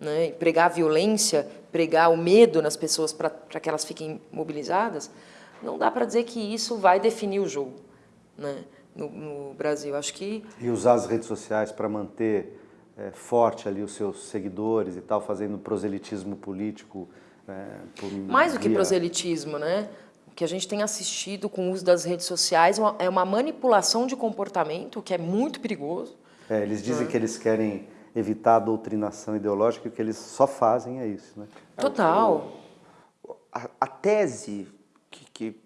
S2: né, pregar a violência, pregar o medo nas pessoas para que elas fiquem mobilizadas, não dá para dizer que isso vai definir o jogo né, no, no Brasil. Acho que...
S1: E usar as redes sociais para manter é, forte ali os seus seguidores e tal, fazendo proselitismo político. É,
S2: Mais do que proselitismo, né? O que a gente tem assistido com o uso das redes sociais é uma manipulação de comportamento que é muito perigoso.
S1: É, eles dizem que eles querem evitar a doutrinação ideológica e o que eles só fazem é isso. Né?
S2: Total.
S3: A, a tese que, que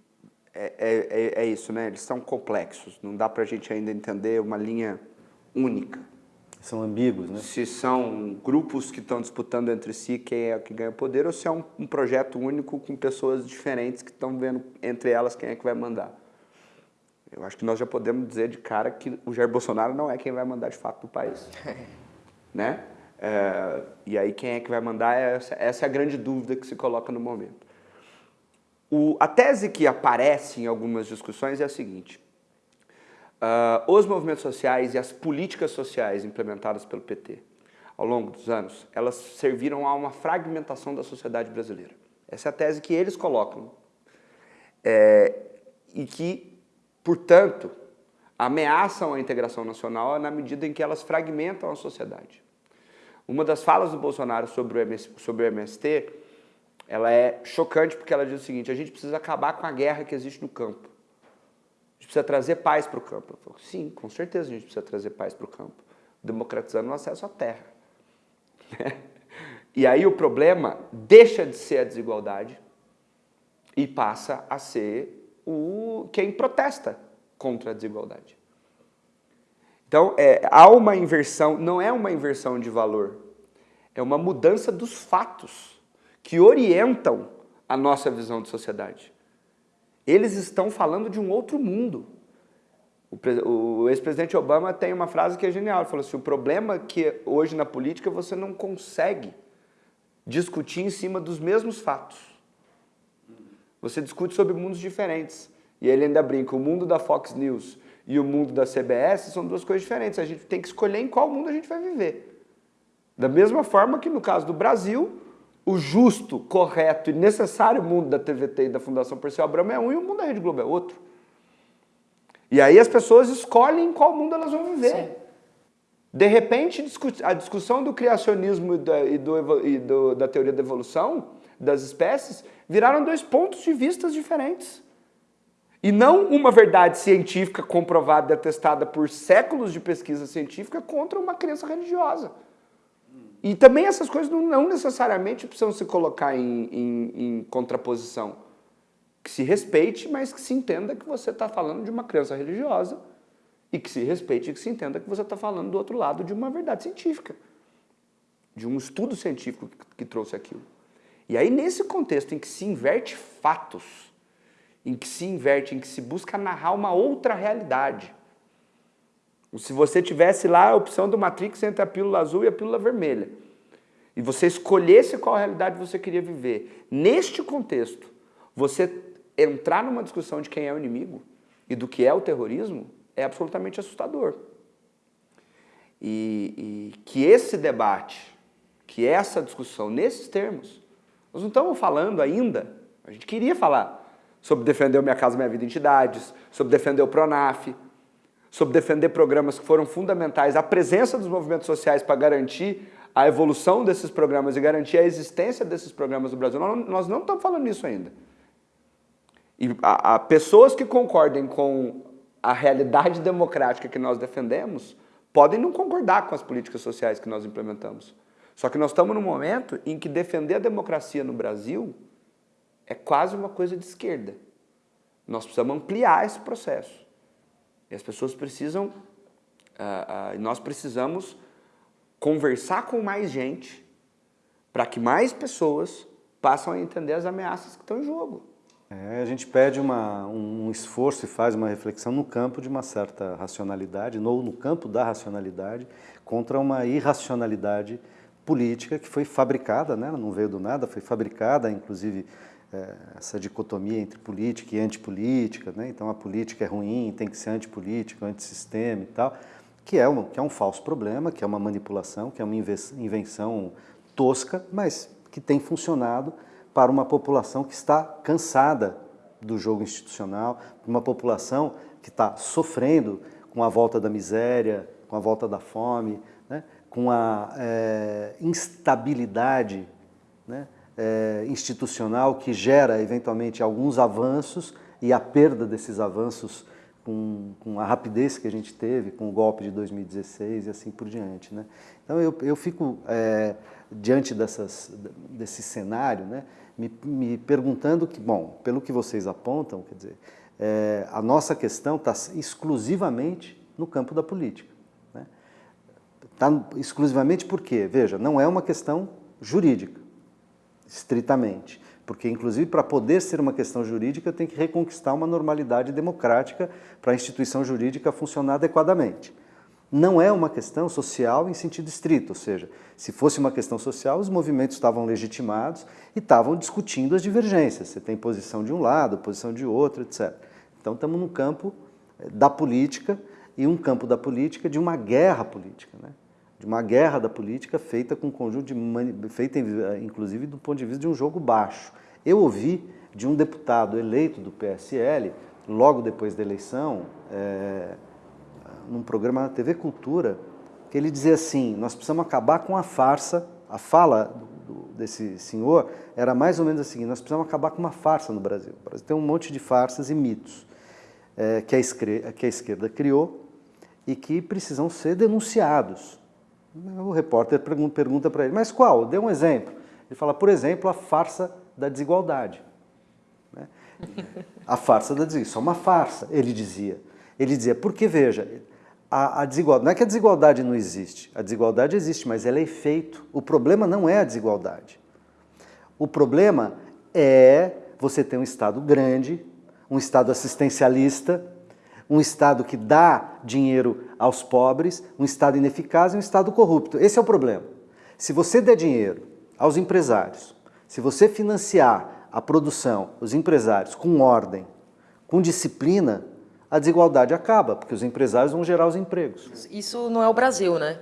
S3: é, é, é, isso, né? Eles são complexos, não dá para a gente ainda entender uma linha única.
S1: São ambíguos, né?
S3: Se são grupos que estão disputando entre si quem é o que ganha poder ou se é um, um projeto único com pessoas diferentes que estão vendo entre elas quem é que vai mandar. Eu acho que nós já podemos dizer de cara que o Jair Bolsonaro não é quem vai mandar de fato no país. né? É, e aí quem é que vai mandar, essa, essa é a grande dúvida que se coloca no momento. O, a tese que aparece em algumas discussões é a seguinte, Uh, os movimentos sociais e as políticas sociais implementadas pelo PT ao longo dos anos, elas serviram a uma fragmentação da sociedade brasileira. Essa é a tese que eles colocam. É, e que, portanto, ameaçam a integração nacional na medida em que elas fragmentam a sociedade. Uma das falas do Bolsonaro sobre o, MS, sobre o MST, ela é chocante porque ela diz o seguinte, a gente precisa acabar com a guerra que existe no campo precisa trazer paz para o campo. Eu falo, sim, com certeza a gente precisa trazer paz para o campo, democratizando o acesso à terra. e aí o problema deixa de ser a desigualdade e passa a ser o quem protesta contra a desigualdade. Então, é, há uma inversão, não é uma inversão de valor, é uma mudança dos fatos que orientam a nossa visão de sociedade. Eles estão falando de um outro mundo. O, ex-presidente Obama tem uma frase que é genial. Ele falou assim, o problema é que hoje na política você não consegue discutir em cima dos mesmos fatos. Você discute sobre mundos diferentes. E ele ainda brinca, o mundo da Fox News e o mundo da CBS são duas coisas diferentes. A gente tem que escolher em qual mundo a gente vai viver. Da mesma forma que no caso do Brasil, o justo, correto e necessário mundo da TVT e da Fundação Perseu Abramo é um e o mundo da Rede Globo é outro. E aí as pessoas escolhem em qual mundo elas vão viver. Sim. De repente, a discussão do criacionismo e, da, e, do, e do, da teoria da evolução das espécies viraram dois pontos de vista diferentes. E não uma verdade científica comprovada e atestada por séculos de pesquisa científica contra uma crença religiosa. E também essas coisas não, não necessariamente precisam se colocar em, em, em, contraposição. Que se respeite, mas que se entenda que você está falando de uma crença religiosa e que se respeite e que se entenda que você está falando do outro lado de uma verdade científica, de um estudo científico que, que trouxe aquilo. E aí, nesse contexto em que se inverte fatos, em que se inverte, em que se busca narrar uma outra realidade, se você tivesse lá a opção do Matrix entre a pílula azul e a pílula vermelha, e você escolhesse qual realidade você queria viver, neste contexto, você entrar numa discussão de quem é o inimigo e do que é o terrorismo é absolutamente assustador. E, e que esse debate, que essa discussão nesses termos, nós não estamos falando ainda, a gente queria falar sobre defender o Minha Casa Minha Vida Entidades, sobre defender o PRONAF, sobre defender programas que foram fundamentais, a presença dos movimentos sociais para garantir a evolução desses programas e garantir a existência desses programas no Brasil. Nós não estamos falando nisso ainda. E a, a pessoas que concordem com a realidade democrática que nós defendemos podem não concordar com as políticas sociais que nós implementamos. Só que nós estamos num momento em que defender a democracia no Brasil é quase uma coisa de esquerda. Nós precisamos ampliar esse processo. E as pessoas precisam, uh, uh, nós precisamos conversar com mais gente para que mais pessoas passem a entender as ameaças que estão em jogo.
S1: É, a gente pede uma, um esforço e faz uma reflexão no campo de uma certa racionalidade, ou no campo da racionalidade, contra uma irracionalidade política que foi fabricada, né? não veio do nada, foi fabricada, inclusive essa dicotomia entre política e antipolítica, né? então a política é ruim, tem que ser antipolítica, antissistema e tal, que é, um, que é um falso problema, que é uma manipulação, que é uma invenção tosca, mas que tem funcionado para uma população que está cansada do jogo institucional, uma população que está sofrendo com a volta da miséria, com a volta da fome, né? com a é, instabilidade né? É, institucional que gera eventualmente alguns avanços e a perda desses avanços com, com, a rapidez que a gente teve com o golpe de 2016 e assim por diante. Né? Então eu, eu fico é, diante dessas, desse cenário né, me, me, perguntando que, bom, pelo que vocês apontam, quer dizer, é, a nossa questão está exclusivamente no campo da política. Está né? exclusivamente porque, veja, não é uma questão jurídica estritamente. Porque, inclusive, para poder ser uma questão jurídica, tem que reconquistar uma normalidade democrática para a instituição jurídica funcionar adequadamente. Não é uma questão social em sentido estrito, ou seja, se fosse uma questão social, os movimentos estavam legitimados e estavam discutindo as divergências. Você tem posição de um lado, posição de outro, etc. Então, estamos no campo eh, da política e um campo da política de uma guerra política. Né? De uma guerra da política feita com um conjunto de feita inclusive do ponto de vista de um jogo baixo. Eu ouvi de um deputado eleito do PSL logo depois da eleição, é, num programa na TV Cultura, que ele dizia assim: nós precisamos acabar com a farsa. A fala desse senhor era mais ou menos assim: nós precisamos acabar com uma farsa no Brasil. O Brasil tem um monte de farsas e mitos é, que, a que a esquerda criou e que precisam ser denunciados. O repórter pergunta para ele, mas qual? Dê um exemplo. Ele fala, por exemplo, a farsa da desigualdade. Né? A farsa da desigualdade, isso é uma farsa, ele dizia. Ele dizia, porque veja, a, a, desigualdade, não é que a desigualdade não existe, a desigualdade existe, mas ela é efeito. O problema não é a desigualdade. O problema é você ter um Estado grande, um Estado assistencialista, um Estado que dá dinheiro aos pobres, um Estado ineficaz e um Estado corrupto. Esse é o problema. Se você der dinheiro aos empresários, se você financiar a produção, os empresários, com ordem, com disciplina, a desigualdade acaba, porque os empresários vão gerar os empregos.
S2: Isso não é o Brasil, né?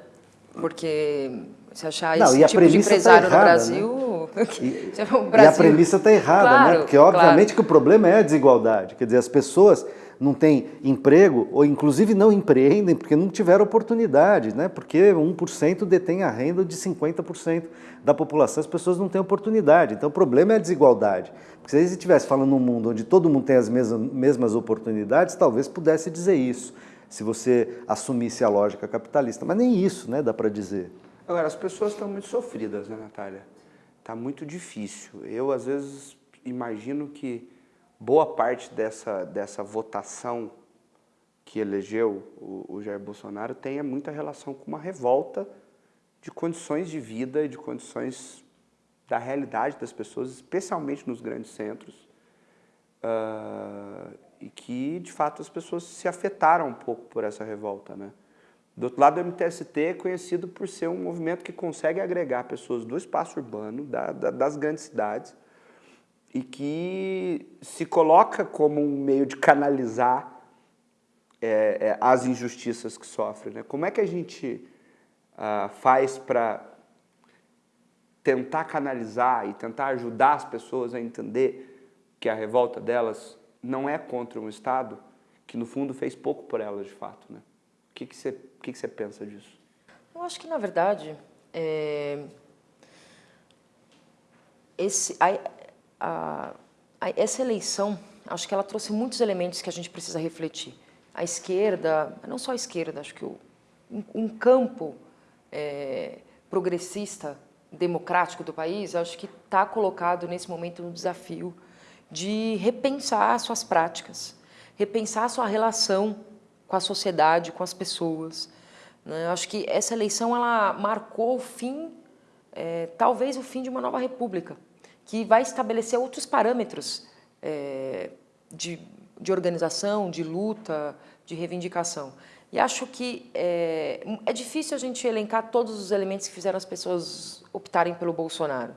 S2: Porque se achar não, esse tipo de tá empresário tá errada, no Brasil...
S1: Né? E, Brasil... e, a premissa está errada, né? claro, né? Porque obviamente claro. que o problema é a desigualdade. Quer dizer, as pessoas não têm emprego, ou inclusive não empreendem porque não tiveram oportunidade, né? porque 1% detém a renda de 50% da população, as pessoas não têm oportunidade. Então o problema é a desigualdade. Porque se a gente estivesse falando num mundo onde todo mundo tem as mesmas, oportunidades, talvez pudesse dizer isso, se você assumisse a lógica capitalista. Mas nem isso né, dá para dizer.
S3: Agora, as pessoas estão muito sofridas, né, Natália? Está muito difícil. Eu, às vezes, imagino que boa parte dessa, dessa votação que elegeu o, o Jair Bolsonaro tenha muita relação com uma revolta de condições de vida e de condições da realidade das pessoas, especialmente nos grandes centros, uh, e que, de fato, as pessoas se afetaram um pouco por essa revolta. Né? Do outro lado, o MTST é conhecido por ser um movimento que consegue agregar pessoas do espaço urbano, da, da, das grandes cidades, e que se coloca como um meio de canalizar é, é, as injustiças que sofre. Né? Como é que a gente ah, faz para tentar canalizar e tentar ajudar as pessoas a entender que a revolta delas não é contra um Estado que, no fundo, fez pouco por elas, de fato? Né? O que, que, você, que, que você pensa disso?
S2: Eu acho que, na verdade, é... esse, a, a, a, essa eleição, acho que ela trouxe muitos elementos que a gente precisa refletir. A esquerda, não só a esquerda, acho que o, um, um campo é, progressista, democrático do país, acho que está colocado nesse momento no desafio de repensar suas práticas, repensar sua relação com a sociedade, com as pessoas. Né? Acho que essa eleição ela marcou o fim, é, talvez o fim de uma nova república, que vai estabelecer outros parâmetros é, de, de organização, de luta, de reivindicação. E acho que é, é, difícil a gente elencar todos os elementos que fizeram as pessoas optarem pelo Bolsonaro.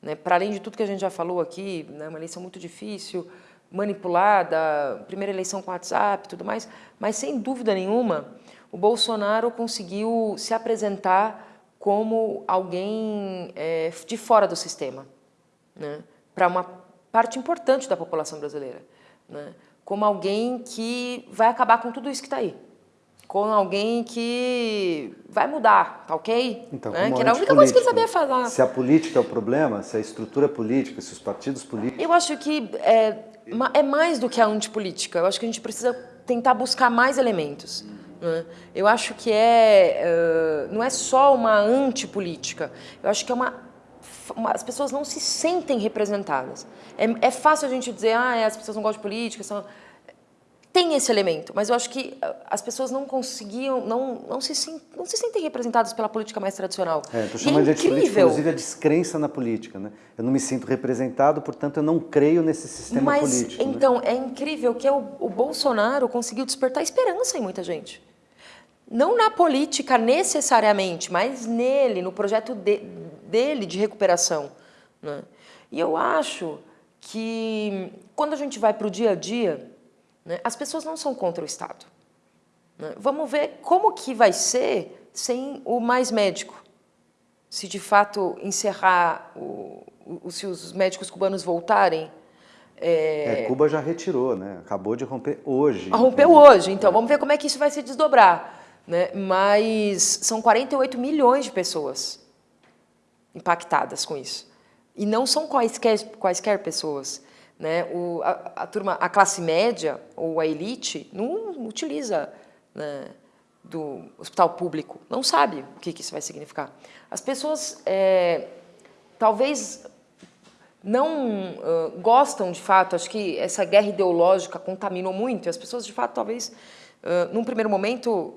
S2: Né? Para além de tudo que a gente já falou aqui, né? uma eleição muito difícil, manipulada, primeira eleição com WhatsApp e tudo mais, mas sem dúvida nenhuma, o Bolsonaro conseguiu se apresentar como alguém é, de fora do sistema, né? para uma parte importante da população brasileira, né? como alguém que vai acabar com tudo isso que está aí com alguém que vai mudar, tá ok?
S1: Então,
S2: né? Que era a única coisa que ele sabia falar.
S1: Se a política é o problema, se a estrutura política, se os partidos políticos...
S2: Eu acho que é, é mais do que a antipolítica. Eu acho que a gente precisa tentar buscar mais elementos. Né? Eu acho que é, uh, não é só uma antipolítica. Eu acho que é uma as pessoas não se sentem representadas. É, é fácil a gente dizer, ah, as pessoas não gostam de política, são tem esse elemento, mas eu acho que ah, as pessoas não conseguiam, não, não, se, não se sentem representadas pela política mais tradicional.
S1: É, estou chamando é de política, inclusive, a descrença na política. Né? Eu não me sinto representado, portanto, eu não creio nesse sistema
S2: mas,
S1: político.
S2: Né? Então, né? é incrível que o, o Bolsonaro conseguiu despertar esperança em muita gente. Não na política necessariamente, mas nele, no projeto de, dele de recuperação. Né? E eu acho que quando a gente vai para o dia a dia, né? As pessoas não são contra o Estado. Né? Vamos ver como que vai ser sem o mais médico. Se de fato encerrar, o, o se os médicos cubanos voltarem...
S1: É... É, Cuba já retirou, né? acabou de romper hoje.
S2: Rompeu hoje, então vamos ver como é que isso vai se desdobrar. Né? Mas são 48 milhões de pessoas impactadas com isso. E não são quaisquer, quaisquer pessoas. Né? O, a, a, turma, a classe média ou a elite não utiliza né, do hospital público, não sabe o que, que isso vai significar. As pessoas é, talvez não uh, gostam de fato, acho que essa guerra ideológica contaminou muito, e as pessoas de fato talvez, uh, num primeiro momento,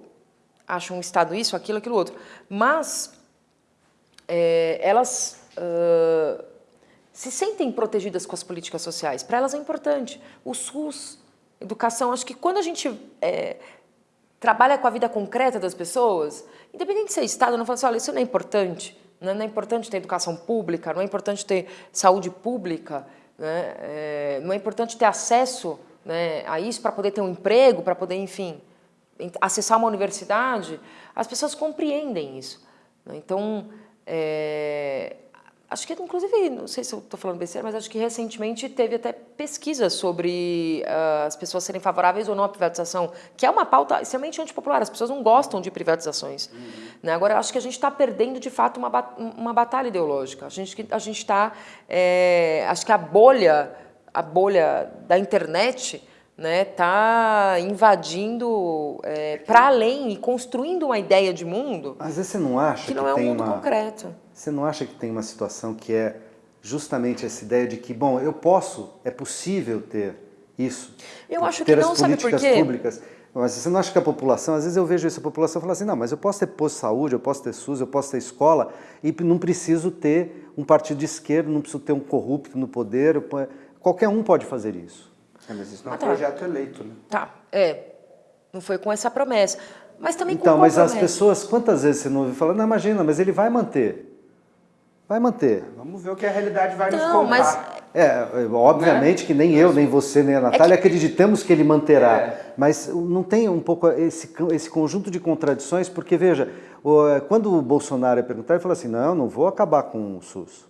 S2: acham um Estado isso, aquilo, aquilo outro, mas é, elas... Uh, se sentem protegidas com as políticas sociais. Para elas é importante. O SUS, educação, acho que quando a gente é, trabalha com a vida concreta das pessoas, independente de ser Estado, não fala assim, olha, isso não é importante. Não é importante ter educação pública, não é importante ter saúde pública, né? é, não é importante ter acesso né, a isso para poder ter um emprego, para poder, enfim, acessar uma universidade. As pessoas compreendem isso. Né? Então, é, acho que inclusive, não sei se eu estou falando besteira, mas acho que recentemente teve até pesquisa sobre uh, as pessoas serem favoráveis ou não à privatização, que é uma pauta extremamente antipopular, as pessoas não gostam de privatizações. Uhum. Né? Agora, acho que a gente está perdendo, de fato, uma, uma batalha ideológica. A gente a está, é, acho que a bolha, a bolha da internet né, tá invadindo é, para além e construindo uma ideia de mundo.
S1: Às vezes você não acha
S2: que,
S1: que
S2: não é um mundo
S1: uma,
S2: concreto.
S1: Você não acha que tem uma situação que é justamente essa ideia de que, bom, eu posso, é possível ter isso?
S2: Eu acho
S1: ter
S2: que não,
S1: as políticas
S2: sabe por quê?
S1: públicas. Mas você não acha que a população, às vezes eu vejo isso, a população fala assim, não, mas eu posso ter posto de saúde, eu posso ter SUS, eu posso ter escola e não preciso ter um partido de esquerda, não preciso ter um corrupto no poder, qualquer um pode fazer isso.
S3: É, mas isso não é um ah, tá. projeto eleito, né?
S2: Tá, é. Não foi com essa promessa. Mas também
S1: então,
S2: com
S1: mas
S2: promessa.
S1: as pessoas, quantas vezes você não ouviu falar, não, imagina, mas ele vai manter. Vai manter.
S3: Vamos ver o que a realidade vai
S2: não,
S3: nos contar.
S2: Mas...
S1: É, obviamente né? que nem eu, nem você, nem a Natália é que... acreditamos que ele manterá. É. Mas não tem um pouco esse, esse conjunto de contradições, porque veja, quando o Bolsonaro é perguntar, ele fala assim, não, não vou acabar com o SUS.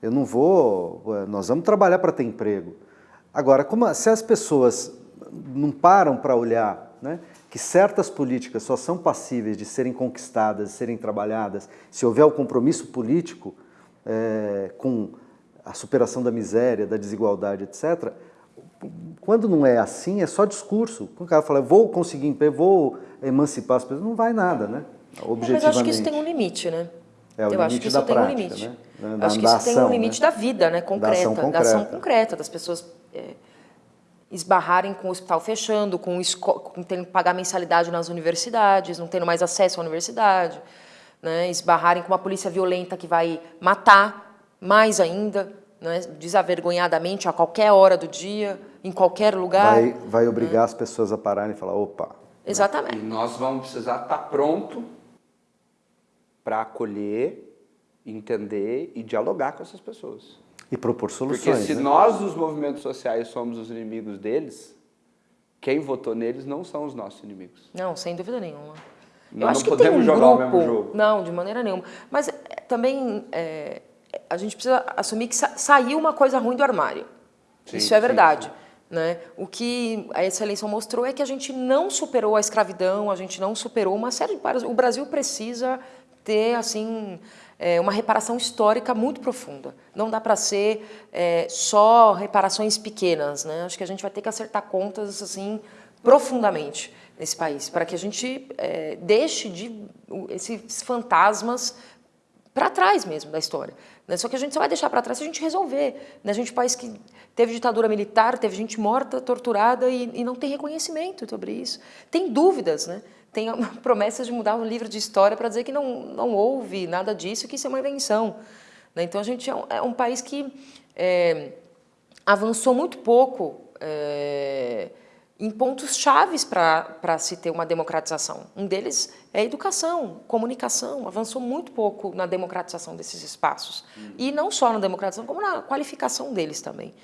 S1: Eu não vou, nós vamos trabalhar para ter emprego. Agora, como, se as pessoas não param para olhar né, que certas políticas só são passíveis de serem conquistadas, de serem trabalhadas, se houver o compromisso político é, com a superação da miséria, da desigualdade, etc., quando não é assim, é só discurso. Quando o cara fala, vou conseguir emprego, vou emancipar as pessoas, não vai nada, né? Objetivamente. Mas
S2: eu acho que isso tem um limite, né?
S1: É, o
S2: eu
S1: acho que isso
S2: tem um limite.
S1: Né?
S2: Da, acho que isso tem um limite
S1: né?
S2: da vida, né? Concreta, da ação concreta, da ação concreta das pessoas é, esbarrarem com o hospital fechando, com, com tendo que pagar mensalidade nas universidades, não tendo mais acesso à universidade, né? esbarrarem com uma polícia violenta que vai matar mais ainda, né? desavergonhadamente a qualquer hora do dia, em qualquer lugar.
S1: Vai, vai obrigar né? as pessoas a pararem e falar, opa.
S2: Exatamente.
S3: E nós vamos precisar estar pronto para acolher entender e dialogar com essas pessoas.
S1: E propor soluções.
S3: Porque se
S1: né?
S3: nós, os movimentos sociais, somos os inimigos deles, quem votou neles não são os nossos inimigos.
S2: Não, sem dúvida nenhuma.
S3: Nós
S2: Eu acho
S3: não
S2: que
S3: podemos
S2: tem um
S3: jogar o
S2: grupo,
S3: mesmo jogo.
S2: Não, de maneira nenhuma. Mas é, também é, a gente precisa assumir que sa saiu uma coisa ruim do armário.
S3: Sim,
S2: Isso é
S3: sim,
S2: verdade. Né? O que essa eleição mostrou é que a gente não superou a escravidão, a gente não superou uma série de... O Brasil precisa ter assim é, uma reparação histórica muito profunda. Não dá para ser é, só reparações pequenas. Né? Acho que a gente vai ter que acertar contas assim profundamente nesse país, para que a gente é, deixe de esses fantasmas para trás mesmo da história. Né? Só que a gente só vai deixar para trás se a gente resolver. Né? A gente é um país que teve ditadura militar, teve gente morta, torturada e, e não tem reconhecimento sobre isso. Tem dúvidas, né? Tem promessas de mudar o livro de história para dizer que não, não houve nada disso, que isso é uma invenção. Né? Então a gente é um, é um país que é, avançou muito pouco é, em pontos chaves para se ter uma democratização. Um deles é a educação, comunicação, avançou muito pouco na democratização desses espaços. E não só na democratização, como na qualificação deles também.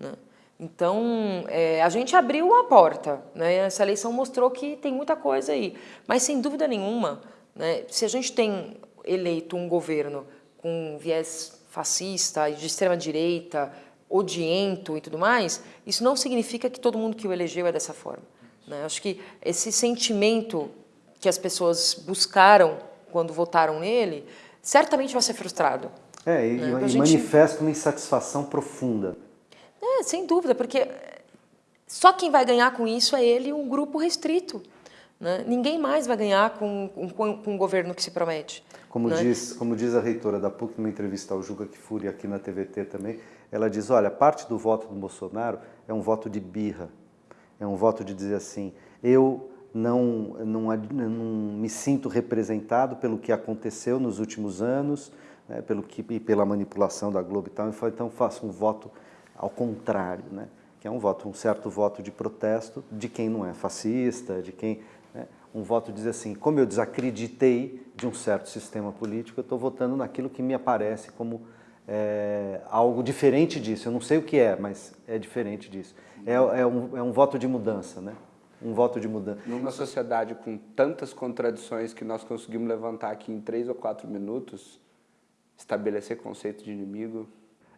S2: Né? Então, é, a gente abriu uma porta, né? essa eleição mostrou que tem muita coisa aí. Mas, sem dúvida nenhuma, né, se a gente tem eleito um governo com viés fascista, de extrema-direita, odiento e tudo mais, isso não significa que todo mundo que o elegeu é dessa forma. Né? Acho que esse sentimento que as pessoas buscaram quando votaram nele, certamente vai ser frustrado.
S1: É, e,
S2: né?
S1: e
S2: gente...
S1: manifesta uma insatisfação profunda.
S2: É, sem dúvida, porque só quem vai ganhar com isso é ele um grupo restrito. Né? Ninguém mais vai ganhar com, com, com um governo que se promete.
S1: Como,
S2: né?
S1: diz, como diz a reitora da PUC, numa entrevista ao Juca Kifuri aqui na TVT também, ela diz, olha, parte do voto do Bolsonaro é um voto de birra, é um voto de dizer assim, eu não, não, não me sinto representado pelo que aconteceu nos últimos anos, né, pelo que, e pela manipulação da Globo e tal, então faço um voto ao contrário, né, que é um voto, um certo voto de protesto de quem não é fascista, de quem... Né, um voto diz assim, como eu desacreditei de um certo sistema político, eu estou votando naquilo que me aparece como é, algo diferente disso. Eu não sei o que é, mas é diferente disso. É, é, um, é um voto de mudança, né? Um voto de mudança.
S3: Numa sociedade com tantas contradições que nós conseguimos levantar aqui em três ou quatro minutos, estabelecer conceito de inimigo...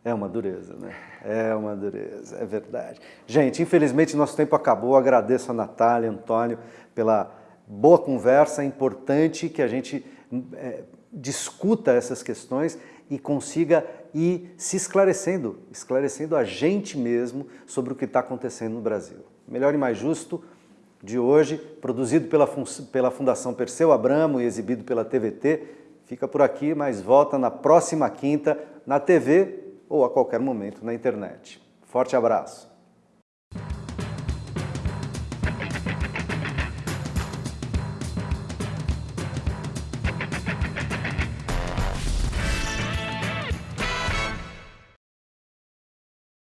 S1: É uma dureza, né? É uma dureza, é verdade. Gente, infelizmente nosso tempo acabou. Agradeço a Natália, Antônio, pela boa conversa. É importante que a gente é, discuta essas questões e consiga ir se esclarecendo, esclarecendo a gente mesmo sobre o que está acontecendo no Brasil. Melhor e Mais Justo de hoje, produzido pela, pela Fundação Perseu Abramo e exibido pela TVT, fica por aqui, mas volta na próxima quinta na TV ou a qualquer momento na internet. Forte abraço!